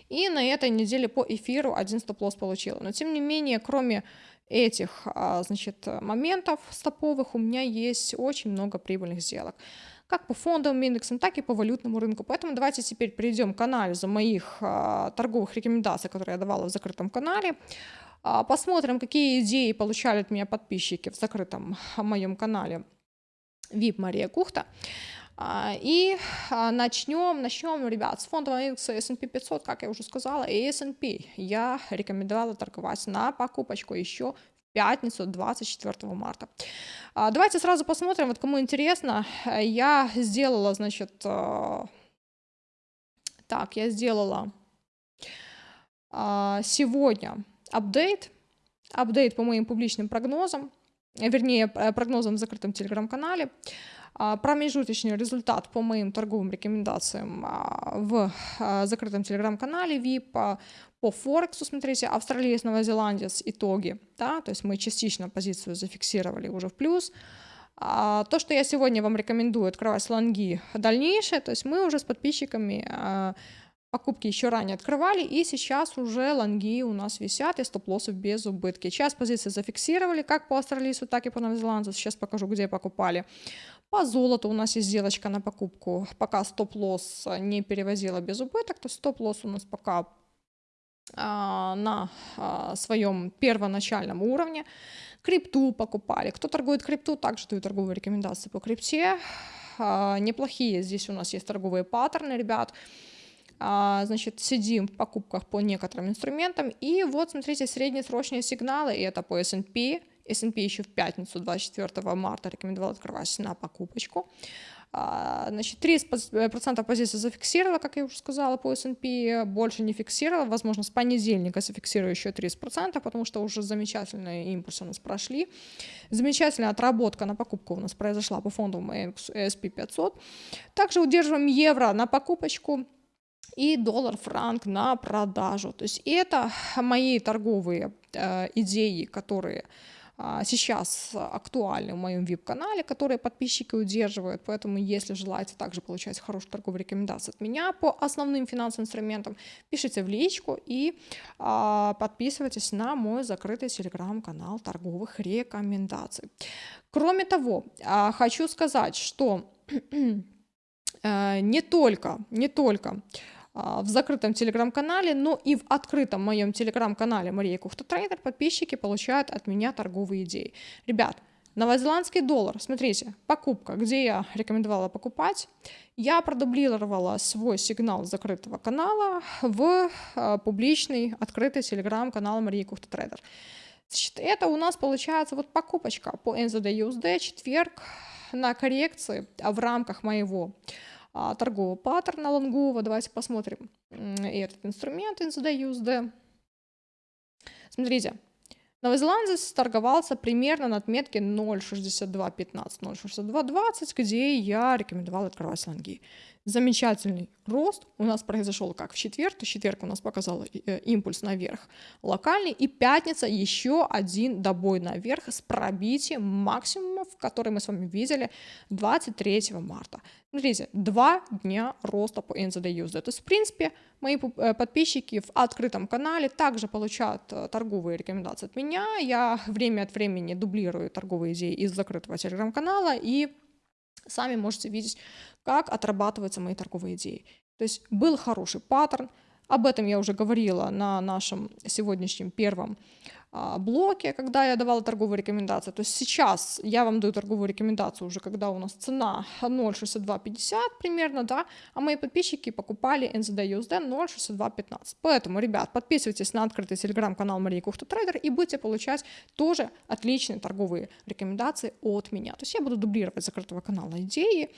[SPEAKER 1] И на этой неделе по эфиру один стоп-лосс получила. Но тем не менее, кроме этих а, значит, моментов стоповых, у меня есть очень много прибыльных сделок как по фондовым индексам, так и по валютному рынку. Поэтому давайте теперь перейдем к анализу моих а, торговых рекомендаций, которые я давала в закрытом канале. А, посмотрим, какие идеи получали от меня подписчики в закрытом моем канале VIP Мария Кухта. А, и начнем, начнем, ребят, с фондового индекса S&P 500, как я уже сказала, и S&P я рекомендовала торговать на покупочку еще пятницу, 24 марта. А, давайте сразу посмотрим, вот кому интересно, я сделала, значит, э, так, я сделала а, сегодня апдейт, апдейт по моим публичным прогнозам, вернее, прогнозам в закрытом телеграм-канале. А, промежуточный результат по моим торговым рекомендациям в закрытом телеграм-канале VIP по Форексу, смотрите, Зеландия с итоги, да, то есть мы частично позицию зафиксировали уже в плюс. А то, что я сегодня вам рекомендую открывать лонги дальнейшие, то есть мы уже с подписчиками а, покупки еще ранее открывали, и сейчас уже лонги у нас висят, и стоп-лоссы без убытки. Сейчас позиции зафиксировали, как по австралийцу, так и по новозеландцу. Сейчас покажу, где покупали. По золоту у нас есть сделочка на покупку, пока стоп-лосс не перевозила без убыток, то стоп-лосс у нас пока а, на а, своем первоначальном уровне. Крипту покупали. Кто торгует крипту, также даю торговые рекомендации по крипте. А, неплохие здесь у нас есть торговые паттерны, ребят. Значит, сидим в покупках по некоторым инструментам. И вот, смотрите, среднесрочные сигналы. И это по S&P, S&P еще в пятницу 24 марта рекомендовал открывать на покупочку. А, значит, 30% позиций зафиксировала, как я уже сказала, по S&P, больше не фиксировала, возможно, с понедельника зафиксирую еще 30%, потому что уже замечательные импульсы у нас прошли. Замечательная отработка на покупку у нас произошла по фондовому S&P 500. Также удерживаем евро на покупочку, и доллар-франк на продажу. То есть это мои торговые э, идеи, которые сейчас актуальны в моем VIP-канале, которые подписчики удерживают, поэтому если желаете также получать хорошую торговую рекомендацию от меня по основным финансовым инструментам, пишите в личку и а, подписывайтесь на мой закрытый телеграм-канал торговых рекомендаций. Кроме того, а, хочу сказать, что не только, не только а, в закрытом телеграм-канале, но и в открытом моем телеграм-канале Мария Кухта Трейдер подписчики получают от меня торговые идеи. Ребят, новозеландский доллар, смотрите, покупка, где я рекомендовала покупать, я продублировала свой сигнал закрытого канала в а, публичный открытый телеграм-канал Марии Кухта Трейдер. Значит, это у нас получается вот покупочка по NZD USD, четверг на коррекции в рамках моего а, торгового паттерна лонгового. Давайте посмотрим этот инструмент NZD USD. Смотрите, новозеландец торговался примерно на отметке 0.6215, 0.6220, где я рекомендовала открывать лонги замечательный рост у нас произошел как в четверг, то четверг у нас показал э, импульс наверх локальный, и пятница еще один добой наверх с пробитием максимумов, которые мы с вами видели 23 марта. Смотрите, два дня роста по NZD USD. То есть, в принципе, мои э, подписчики в открытом канале также получают э, торговые рекомендации от меня. Я время от времени дублирую торговые идеи из закрытого телеграм-канала и сами можете видеть, как отрабатываются мои торговые идеи. То есть был хороший паттерн, об этом я уже говорила на нашем сегодняшнем первом блоке, когда я давала торговые рекомендации. То есть сейчас я вам даю торговую рекомендацию уже, когда у нас цена 0.6250 примерно, да, а мои подписчики покупали NZD USD 0.6215. Поэтому, ребят, подписывайтесь на открытый телеграм-канал Марии Кухта Трейдер и будете получать тоже отличные торговые рекомендации от меня. То есть я буду дублировать закрытого канала идеи,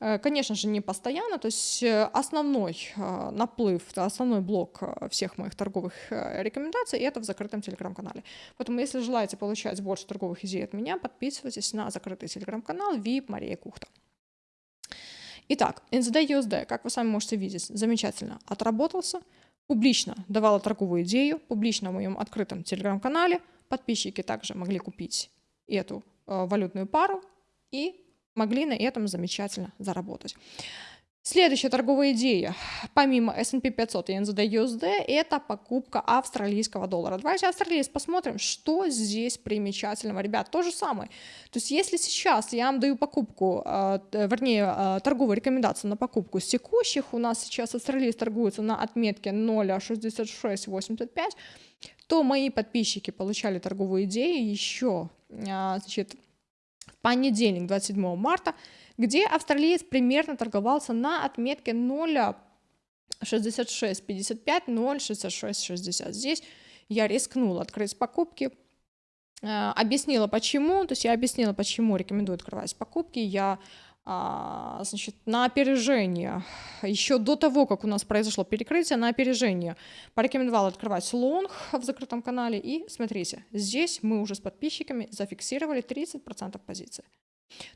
[SPEAKER 1] Э, конечно же, не постоянно, то есть э, основной э, наплыв, основной блок всех моих торговых рекомендаций это в закрытом телеграм-канале. Поэтому, если желаете получать больше торговых идей от меня, подписывайтесь на закрытый телеграм-канал VIP Мария Кухта. Итак, NZD USD, как вы сами можете видеть, замечательно отработался, публично давала торговую идею, публично в моем открытом телеграм-канале, подписчики также могли купить эту э, валютную пару и могли на этом замечательно заработать. Следующая торговая идея, помимо S&P 500 и NZD USD, это покупка австралийского доллара. Давайте австралиец посмотрим, что здесь примечательного. Ребят, то же самое. То есть если сейчас я вам даю покупку, э, вернее, э, торговую рекомендацию на покупку с текущих, у нас сейчас австралиец торгуется на отметке 0.6685, то мои подписчики получали торговую идею еще э, значит, понедельник, 27 марта, где австралиец примерно торговался на отметке 0,6655, 0,6660. Здесь я рискнула открыть покупки, э, объяснила почему, то есть я объяснила, почему рекомендую открывать покупки, я а, значит, на опережение, еще до того, как у нас произошло перекрытие, на опережение порекомендовала открывать лонг в закрытом канале. И смотрите, здесь мы уже с подписчиками зафиксировали 30% позиции.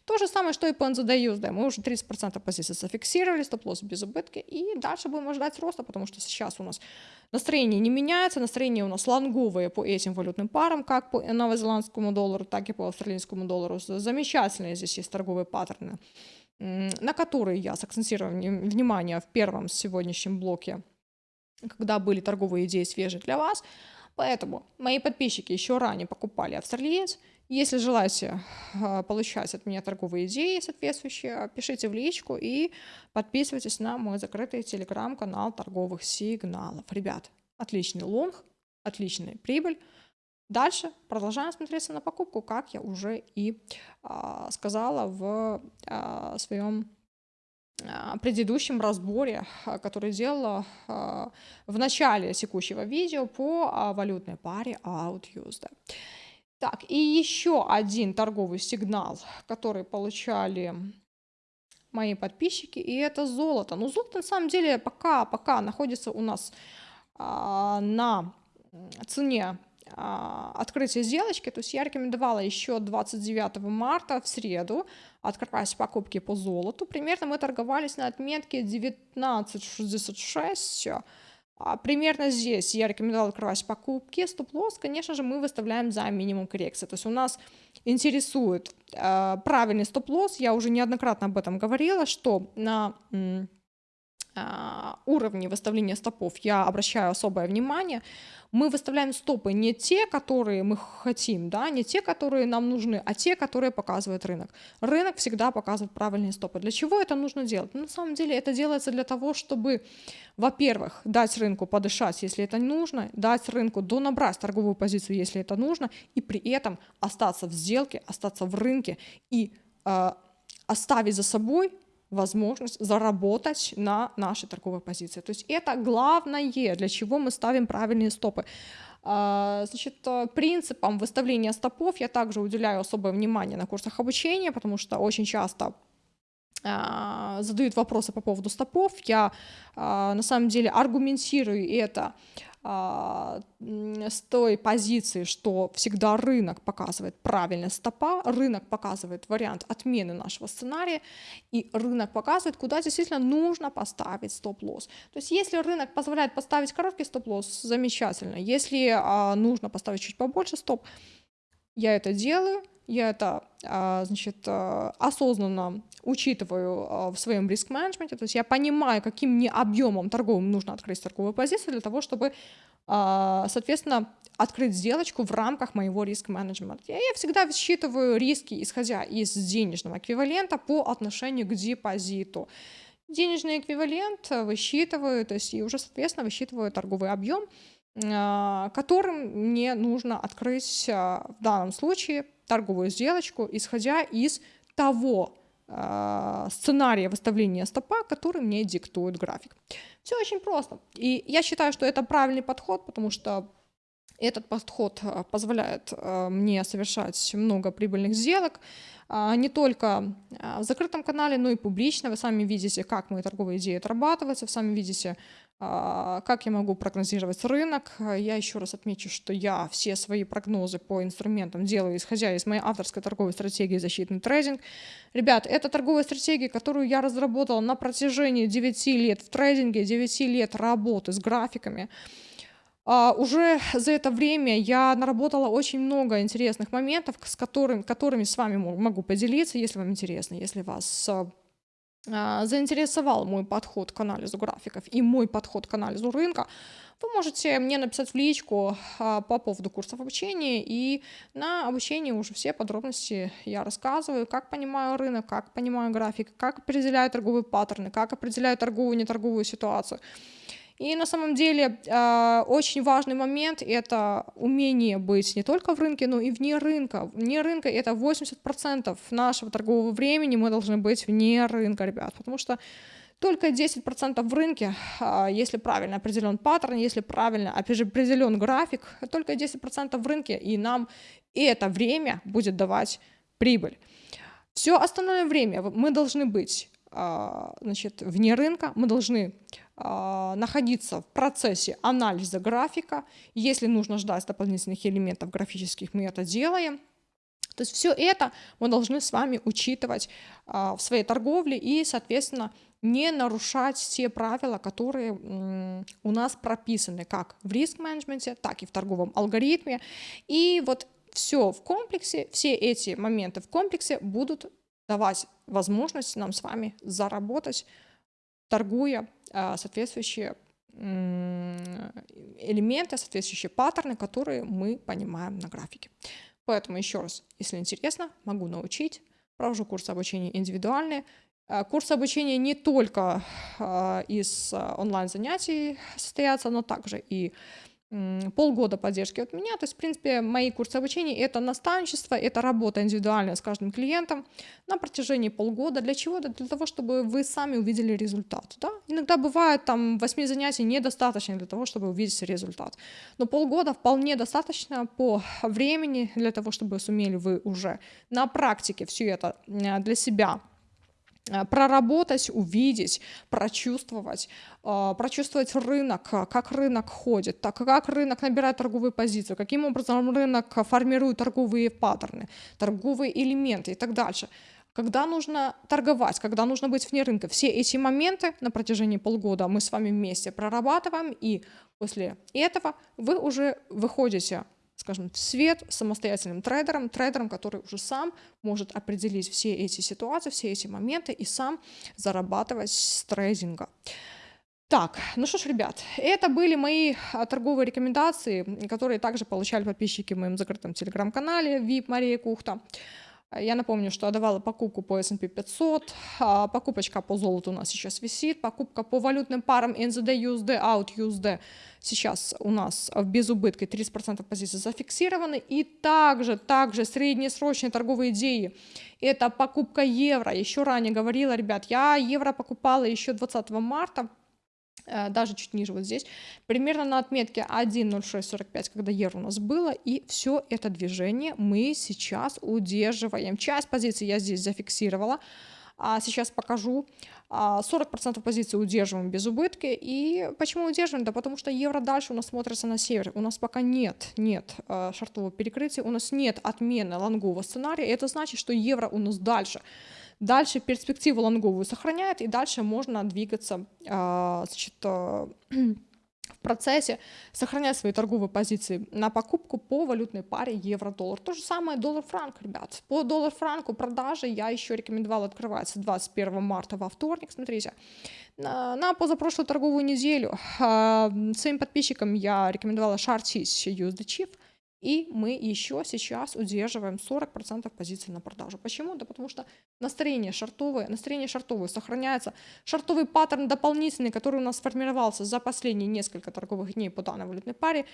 [SPEAKER 1] То же самое, что и по NZD USD. Мы уже 30% позиций зафиксировали, стоп-лосс без убытки, и дальше будем ожидать роста, потому что сейчас у нас настроение не меняется, настроение у нас лонговые по этим валютным парам, как по новозеландскому доллару, так и по австралийскому доллару. Замечательные здесь есть торговые паттерны, на которые я сакцентировала внимание в первом сегодняшнем блоке, когда были торговые идеи свежие для вас. Поэтому мои подписчики еще ранее покупали австралиец, если желаете а, получать от меня торговые идеи соответствующие, пишите в личку и подписывайтесь на мой закрытый телеграм-канал торговых сигналов. Ребят, отличный лонг, отличная прибыль. Дальше продолжаем смотреться на покупку, как я уже и а, сказала в а, своем а, предыдущем разборе, который делала а, в начале текущего видео по а, валютной паре AUD-USD. Так, и еще один торговый сигнал, который получали мои подписчики, и это золото. Но золото на самом деле пока, пока находится у нас а, на цене а, открытия сделочки, то есть я рекомендовала еще 29 марта в среду открывать покупки по золоту. Примерно мы торговались на отметке 19,66 а, примерно здесь я рекомендовала открывать покупки. Стоп-лосс, конечно же, мы выставляем за минимум коррекции. То есть у нас интересует э, правильный стоп-лосс. Я уже неоднократно об этом говорила, что на э, уровне выставления стопов я обращаю особое внимание мы выставляем стопы не те, которые мы хотим, да, не те, которые нам нужны, а те, которые показывает рынок. Рынок всегда показывает правильные стопы. Для чего это нужно делать? Ну, на самом деле это делается для того, чтобы, во-первых, дать рынку подышать, если это нужно, дать рынку донабрать торговую позицию, если это нужно, и при этом остаться в сделке, остаться в рынке и э, оставить за собой возможность заработать на нашей торговой позиции. То есть это главное, для чего мы ставим правильные стопы. А, значит, э, принципам выставления стопов я также уделяю особое внимание на курсах обучения, потому что очень часто а, задают вопросы по поводу стопов. Я а, на самом деле аргументирую это с той позиции, что всегда рынок показывает правильно стопа, рынок показывает вариант отмены нашего сценария, и рынок показывает, куда действительно нужно поставить стоп-лосс. То есть если рынок позволяет поставить короткий стоп-лосс, замечательно. Если а, нужно поставить чуть побольше стоп, я это делаю, я это, а, значит, а, осознанно учитываю а, в своем риск-менеджменте, то есть я понимаю, каким мне объемом торговым нужно открыть торговую позицию для того, чтобы, соответственно, открыть сделочку в рамках моего риск-менеджмента. Я всегда считываю риски, исходя из денежного эквивалента по отношению к депозиту. Денежный эквивалент высчитываю, то есть и уже, соответственно, высчитываю торговый объем, которым мне нужно открыть в данном случае торговую сделочку, исходя из того э, сценария выставления стопа, который мне диктует график. Все очень просто. И я считаю, что это правильный подход, потому что этот подход а, позволяет э, мне совершать много прибыльных сделок, э, не только в закрытом канале, но и публично. Вы сами видите, как мои торговые идеи отрабатываются, вы сами видите, как я могу прогнозировать рынок? Я еще раз отмечу, что я все свои прогнозы по инструментам делаю, исходя из моей авторской торговой стратегии «Защитный трейдинг». Ребят, это торговая стратегия, которую я разработала на протяжении 9 лет в трейдинге, 9 лет работы с графиками. Uh, уже за это время я наработала очень много интересных моментов, с которыми, которыми с вами могу поделиться, если вам интересно, если вас а, заинтересовал мой подход к анализу графиков и мой подход к анализу рынка, вы можете мне написать в личку а, по поводу курсов обучения, и на обучении уже все подробности я рассказываю, как понимаю рынок, как понимаю график, как определяю торговые паттерны, как определяю торговую и неторговую ситуацию. И на самом деле э, очень важный момент — это умение быть не только в рынке, но и вне рынка. Вне рынка — это 80% нашего торгового времени мы должны быть вне рынка, ребят, потому что только 10% в рынке, а, если правильно определен паттерн, если правильно определен график, только 10% в рынке, и нам это время будет давать прибыль. Все остальное время мы должны быть а, значит, вне рынка, мы должны а, находиться в процессе анализа графика. Если нужно ждать дополнительных элементов графических, мы это делаем. То есть все это мы должны с вами учитывать а, в своей торговле и, соответственно, не нарушать те правила, которые у нас прописаны как в риск-менеджменте, так и в торговом алгоритме. И вот все в комплексе, все эти моменты в комплексе будут давать возможность нам с вами заработать, торгуя а, соответствующие элементы, соответствующие паттерны, которые мы понимаем на графике. Поэтому еще раз, если интересно, могу научить. Провожу курсы обучения индивидуальные. А, курсы обучения не только а, из онлайн-занятий состоятся, но также и полгода поддержки от меня. То есть, в принципе, мои курсы обучения — это наставничество, это работа индивидуальная с каждым клиентом на протяжении полгода. Для чего? Для того, чтобы вы сами увидели результат. Да? Иногда бывает там 8 занятий недостаточно для того, чтобы увидеть результат. Но полгода вполне достаточно по времени для того, чтобы сумели вы уже на практике все это для себя проработать, увидеть, прочувствовать, э, прочувствовать рынок, как рынок ходит, так как рынок набирает торговую позицию, каким образом рынок формирует торговые паттерны, торговые элементы и так дальше. Когда нужно торговать, когда нужно быть вне рынка. Все эти моменты на протяжении полгода мы с вами вместе прорабатываем, и после этого вы уже выходите скажем, в свет самостоятельным трейдером, трейдером, который уже сам может определить все эти ситуации, все эти моменты и сам зарабатывать с трейдинга. Так, ну что ж, ребят, это были мои а, торговые рекомендации, которые также получали подписчики в моем закрытом телеграм-канале VIP Мария Кухта. Я напомню, что отдавала покупку по S&P 500, а, покупочка по золоту у нас сейчас висит, покупка по валютным парам NZD, USD, out USD сейчас у нас в безубытке 30% позиций зафиксированы. И также, также среднесрочные торговые идеи. Это покупка евро. Еще ранее говорила, ребят, я евро покупала еще 20 марта Э, даже чуть ниже вот здесь, примерно на отметке 1.0645, когда евро у нас было, и все это движение мы сейчас удерживаем. Часть позиций я здесь зафиксировала, а сейчас покажу. 40% а, позиций удерживаем без убытки. И почему удерживаем? Да потому что евро дальше у нас смотрится на север. У нас пока нет, нет э, шартового перекрытия, у нас нет отмены лонгового сценария. Это значит, что евро у нас дальше Дальше перспективу лонговую сохраняет, и дальше можно двигаться а, значит, а, в процессе, сохранять свои торговые позиции на покупку по валютной паре евро-доллар. То же самое доллар-франк, ребят. По доллар-франку продажи я еще рекомендовала открываться 21 марта во вторник, смотрите. На, позапрошлую торговую неделю э, своим подписчикам я рекомендовала шортить USD Chief – и мы еще сейчас удерживаем 40% позиций на продажу. Почему? Да потому что настроение шартовое, настроение шартовое сохраняется. Шартовый паттерн дополнительный, который у нас сформировался за последние несколько торговых дней по данной валютной паре,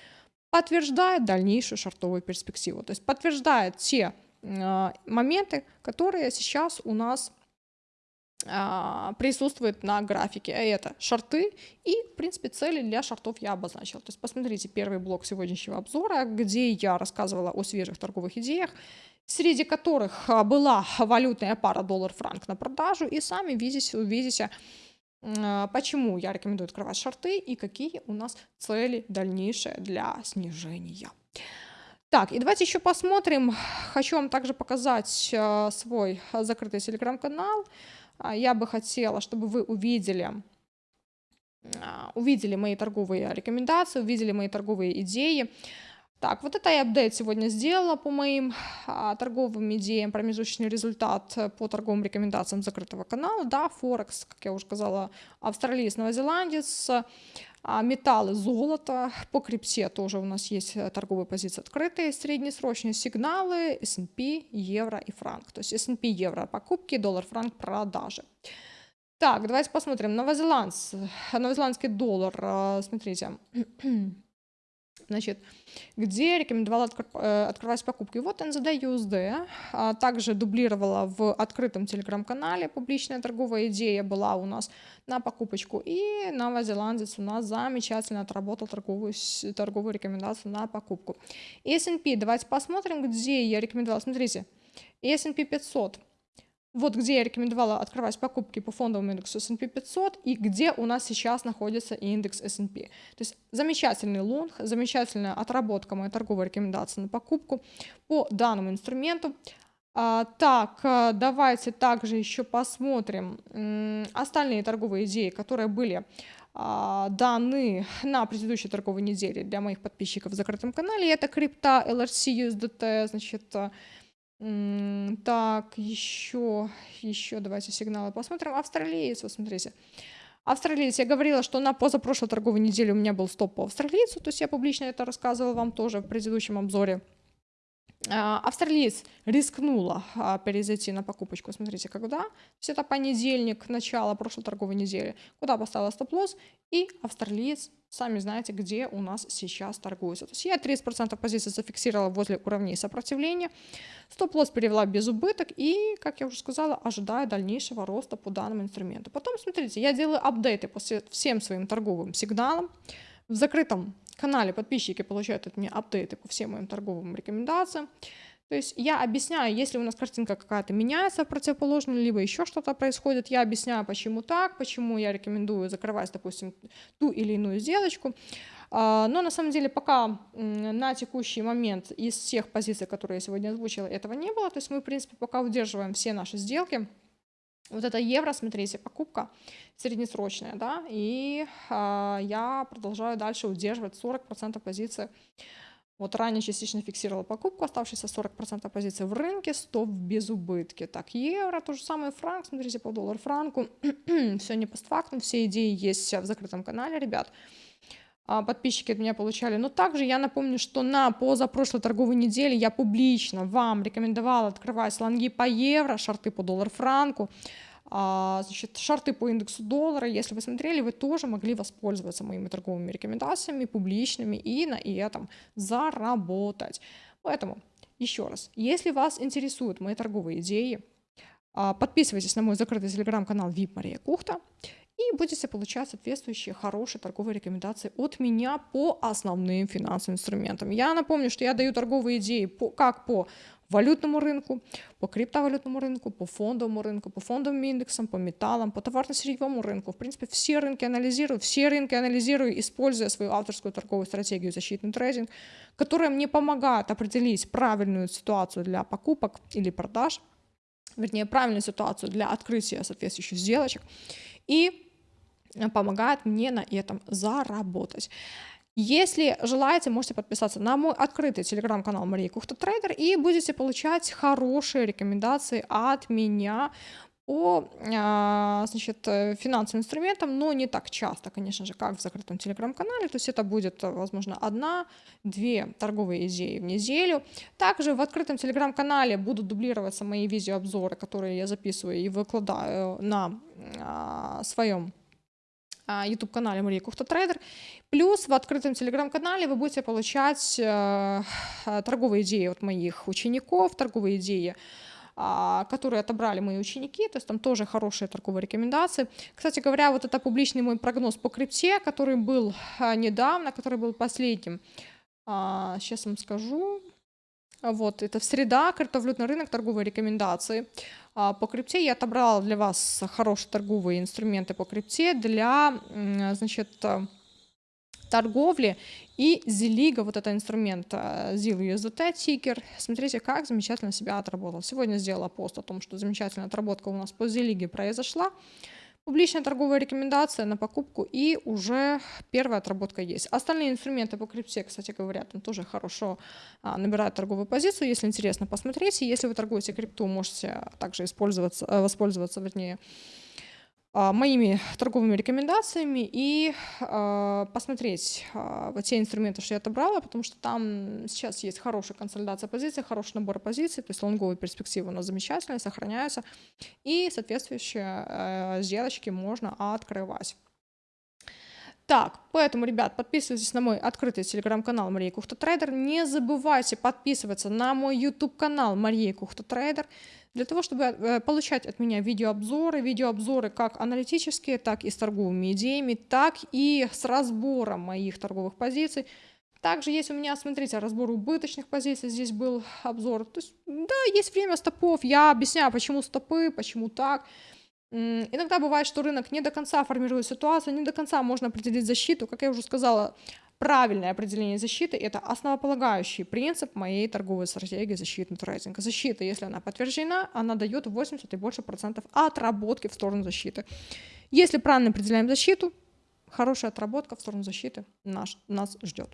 [SPEAKER 1] подтверждает дальнейшую шартовую перспективу. То есть подтверждает те э, моменты, которые сейчас у нас присутствует на графике. А это шорты и, в принципе, цели для шортов я обозначила. То есть посмотрите первый блок сегодняшнего обзора, где я рассказывала о свежих торговых идеях, среди которых а, была валютная пара доллар-франк на продажу. И сами видите, увидите, а, почему я рекомендую открывать шорты и какие у нас цели дальнейшие для снижения. Так, и давайте еще посмотрим. Хочу вам также показать свой закрытый телеграм-канал. А, я бы хотела, чтобы вы увидели, а, увидели мои торговые рекомендации, увидели мои торговые идеи. Так, вот это я апдейт сегодня сделала по моим а, торговым идеям, промежуточный результат по торговым рекомендациям закрытого канала. Да, Форекс, как я уже сказала, австралиец, новозеландец, металлы, золото. По крипте тоже у нас есть э, торговые позиции открытые, среднесрочные сигналы, S&P, евро и франк. То есть S&P, евро покупки, доллар, франк продажи. Так, давайте посмотрим. Новозеландс, новозеландский доллар, э, смотрите. Значит, где рекомендовала э, открывать покупки. Вот NZD USD. А также дублировала в открытом телеграм-канале. Публичная торговая идея была у нас на покупочку. И новозеландец у нас замечательно отработал торговую, торговую рекомендацию на покупку. S&P, давайте посмотрим, где я рекомендовала. Смотрите, S&P 500 вот где я рекомендовала открывать покупки по фондовому индексу S&P 500 и где у нас сейчас находится индекс S&P. То есть замечательный лонг, замечательная отработка моей торговой рекомендации на покупку по данному инструменту. А, так, э, давайте также еще посмотрим остальные торговые идеи, которые были а, даны на предыдущей торговой неделе для моих подписчиков в закрытом канале. Это крипта, LRC, USDT, значит, так, еще, еще давайте сигналы посмотрим. Австралиец, вот смотрите. Австралиец, я говорила, что на позапрошлой торговой неделе у меня был стоп по австралийцу, то есть я публично это рассказывала вам тоже в предыдущем обзоре. А, австралиец рискнула а, перезайти на покупочку, смотрите, когда? То есть это понедельник, начало прошлой торговой недели, куда поставила стоп-лосс, и австралиец сами знаете, где у нас сейчас торгуется. То есть я 30% позиций зафиксировала возле уровней сопротивления, стоп-лосс перевела без убыток и, как я уже сказала, ожидаю дальнейшего роста по данному инструменту. Потом, смотрите, я делаю апдейты по всем своим торговым сигналам. В закрытом канале подписчики получают от меня апдейты по всем моим торговым рекомендациям. То есть я объясняю, если у нас картинка какая-то меняется в противоположную, либо еще что-то происходит, я объясняю, почему так, почему я рекомендую закрывать, допустим, ту или иную сделочку. А, но на самом деле пока на текущий момент из всех позиций, которые я сегодня озвучила, этого не было. То есть мы, в принципе, пока удерживаем все наши сделки. Вот это евро, смотрите, покупка среднесрочная, да, и э, я продолжаю дальше удерживать 40% позиции вот ранее частично фиксировала покупку, оставшиеся 40% позиции в рынке, стоп без убытки. Так, евро, то же самое франк, смотрите, по доллар франку. все не постфактум, все идеи есть в закрытом канале, ребят. А, подписчики от меня получали. Но также я напомню, что на позапрошлой торговой неделе я публично вам рекомендовала открывать лонги по евро, шарты по доллар франку. А, значит, шарты по индексу доллара, если вы смотрели, вы тоже могли воспользоваться моими торговыми рекомендациями публичными и на этом заработать. Поэтому, еще раз, если вас интересуют мои торговые идеи, а, подписывайтесь на мой закрытый телеграм-канал VIP Мария Кухта и будете получать соответствующие хорошие торговые рекомендации от меня по основным финансовым инструментам. Я напомню, что я даю торговые идеи по, как по валютному рынку, по криптовалютному рынку, по фондовому рынку, по фондовым индексам, по металлам, по товарно-сырьевому рынку. В принципе, все рынки анализирую, все рынки анализирую, используя свою авторскую торговую стратегию защитный трейдинг, которая мне помогает определить правильную ситуацию для покупок или продаж, вернее, правильную ситуацию для открытия соответствующих сделочек и помогает мне на этом заработать. Если желаете, можете подписаться на мой открытый телеграм-канал Мария Кухта Трейдер и будете получать хорошие рекомендации от меня по а, значит, финансовым инструментам, но не так часто, конечно же, как в закрытом телеграм-канале. То есть это будет, возможно, одна-две торговые идеи в неделю. Также в открытом телеграм-канале будут дублироваться мои видеообзоры, которые я записываю и выкладываю на а, своем YouTube-канале Мария Кухта Трейдер. Плюс в открытом телеграм-канале вы будете получать э, торговые идеи от моих учеников, торговые идеи а, которые отобрали мои ученики, то есть там тоже хорошие торговые рекомендации. Кстати говоря, вот это публичный мой прогноз по крипте, который был а, недавно, который был последним. Сейчас а, вам скажу. Вот, это среда, криптовалютный рынок, торговые рекомендации. А, по крипте я отобрала для вас хорошие торговые инструменты по крипте для, значит, э, торговли и Ziliga, вот это инструмент ZIL USDT тикер. Смотрите, как замечательно себя отработал. Сегодня сделала пост о том, что замечательная отработка у нас по Ziliga произошла. Публичная торговая рекомендация на покупку и уже первая отработка есть. Остальные инструменты по крипте, кстати говоря, там тоже хорошо а, набирают торговую позицию. Если интересно, посмотрите. Если вы торгуете крипту, можете также использоваться, э, воспользоваться, вернее, моими торговыми рекомендациями и э, посмотреть э, те инструменты, что я отобрала, потому что там сейчас есть хорошая консолидация позиций, хороший набор позиций, то есть лонговые перспективы у нас замечательные, сохраняются, и соответствующие э, сделочки можно открывать. Так, поэтому, ребят, подписывайтесь на мой открытый телеграм-канал Мария Кухта Трейдер. Не забывайте подписываться на мой YouTube канал Мария Кухта Трейдер для того, чтобы э, получать от меня видеообзоры, видеообзоры как аналитические, так и с торговыми идеями, так и с разбором моих торговых позиций. Также есть у меня, смотрите, разбор убыточных позиций, здесь был обзор. То есть, да, есть время стопов, я объясняю, почему стопы, почему так. Иногда бывает, что рынок не до конца формирует ситуацию, не до конца можно определить защиту. Как я уже сказала, правильное определение защиты – это основополагающий принцип моей торговой стратегии защитного трейдинга. Защита, если она подтверждена, она дает 80 и больше процентов отработки в сторону защиты. Если правильно определяем защиту, хорошая отработка в сторону защиты наш, нас ждет.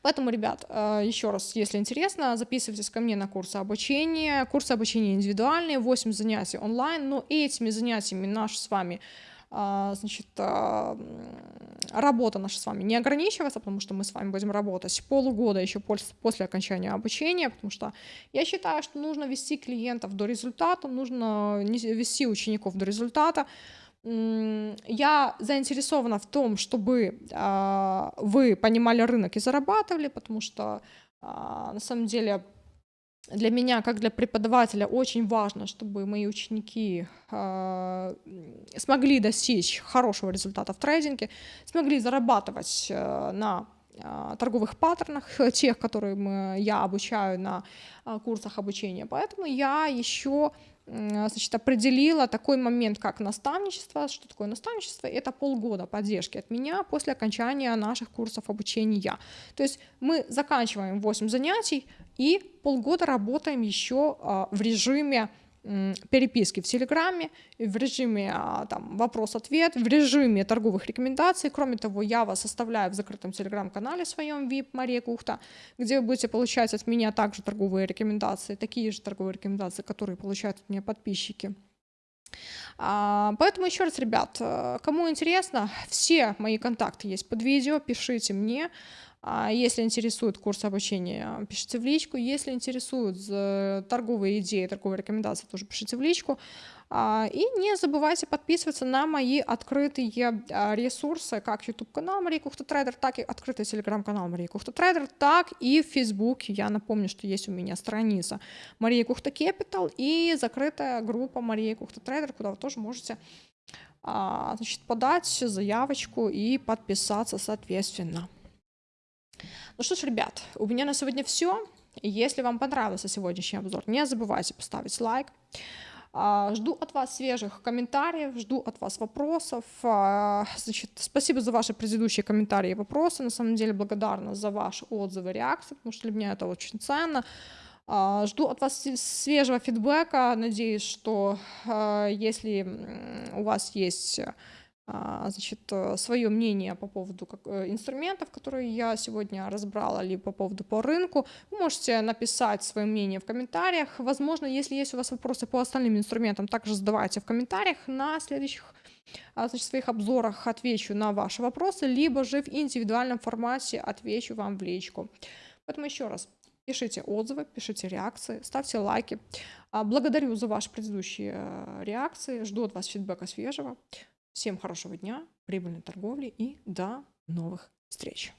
[SPEAKER 1] Поэтому, ребят, э, еще раз, если интересно, записывайтесь ко мне на курсы обучения. Курсы обучения индивидуальные, 8 занятий онлайн, но этими занятиями наш с вами а, значит, а, работа наша с вами не ограничивается, потому что мы с вами будем работать полугода еще после окончания обучения, потому что я считаю, что нужно вести клиентов до результата, нужно вести учеников до результата, я заинтересована в том, чтобы а, вы понимали рынок и зарабатывали, потому что а, на самом деле для меня, как для преподавателя, очень важно, чтобы мои ученики э, смогли достичь хорошего результата в трейдинге, смогли зарабатывать э, на торговых паттернах, тех, которые я обучаю на курсах обучения. Поэтому я еще значит, определила такой момент, как наставничество. Что такое наставничество? Это полгода поддержки от меня после окончания наших курсов обучения. То есть мы заканчиваем 8 занятий и полгода работаем еще а, в режиме переписки в Телеграме, в режиме а, там, вопрос-ответ, в режиме торговых рекомендаций. Кроме того, я вас оставляю в закрытом Телеграм-канале своем VIP Мария Кухта, где вы будете получать от меня также торговые рекомендации, такие же торговые рекомендации, которые получают от меня подписчики. А, поэтому еще раз, ребят, э, кому интересно, все мои контакты есть под видео, пишите мне. А если интересует курс обучения, пишите в личку. Если интересуют торговые идеи, торговые рекомендации, тоже пишите в личку. А, и не забывайте подписываться на мои открытые а, ресурсы, как YouTube-канал Мария Кухта Трейдер, так и открытый телеграм-канал Мария Кухта Трейдер, так и в Facebook. Я напомню, что есть у меня страница Мария Кухта Capital и закрытая группа Мария Кухта Трейдер, куда вы тоже можете значит, подать заявочку и подписаться соответственно. Ну что ж, ребят, у меня на сегодня все. Если вам понравился сегодняшний обзор, не забывайте поставить лайк. А, жду от вас свежих комментариев, жду от вас вопросов. А, значит, спасибо за ваши предыдущие комментарии и вопросы. На самом деле благодарна за ваши отзывы, реакции, потому что для меня это очень ценно. А, жду от вас свежего фидбэка. Надеюсь, что если у вас есть значит, э, свое мнение по поводу э, инструментов, которые я сегодня разбрала, или по поводу по рынку. Вы можете написать свое мнение в комментариях. Возможно, если есть у вас вопросы по остальным инструментам, также задавайте в комментариях. На следующих а, значит, своих обзорах отвечу на ваши вопросы, либо же в индивидуальном формате отвечу вам в личку. Поэтому еще раз, пишите отзывы, пишите реакции, ставьте лайки. А, благодарю за ваши предыдущие э, реакции, жду от вас фидбэка свежего. Всем хорошего дня, прибыльной торговли и до новых встреч!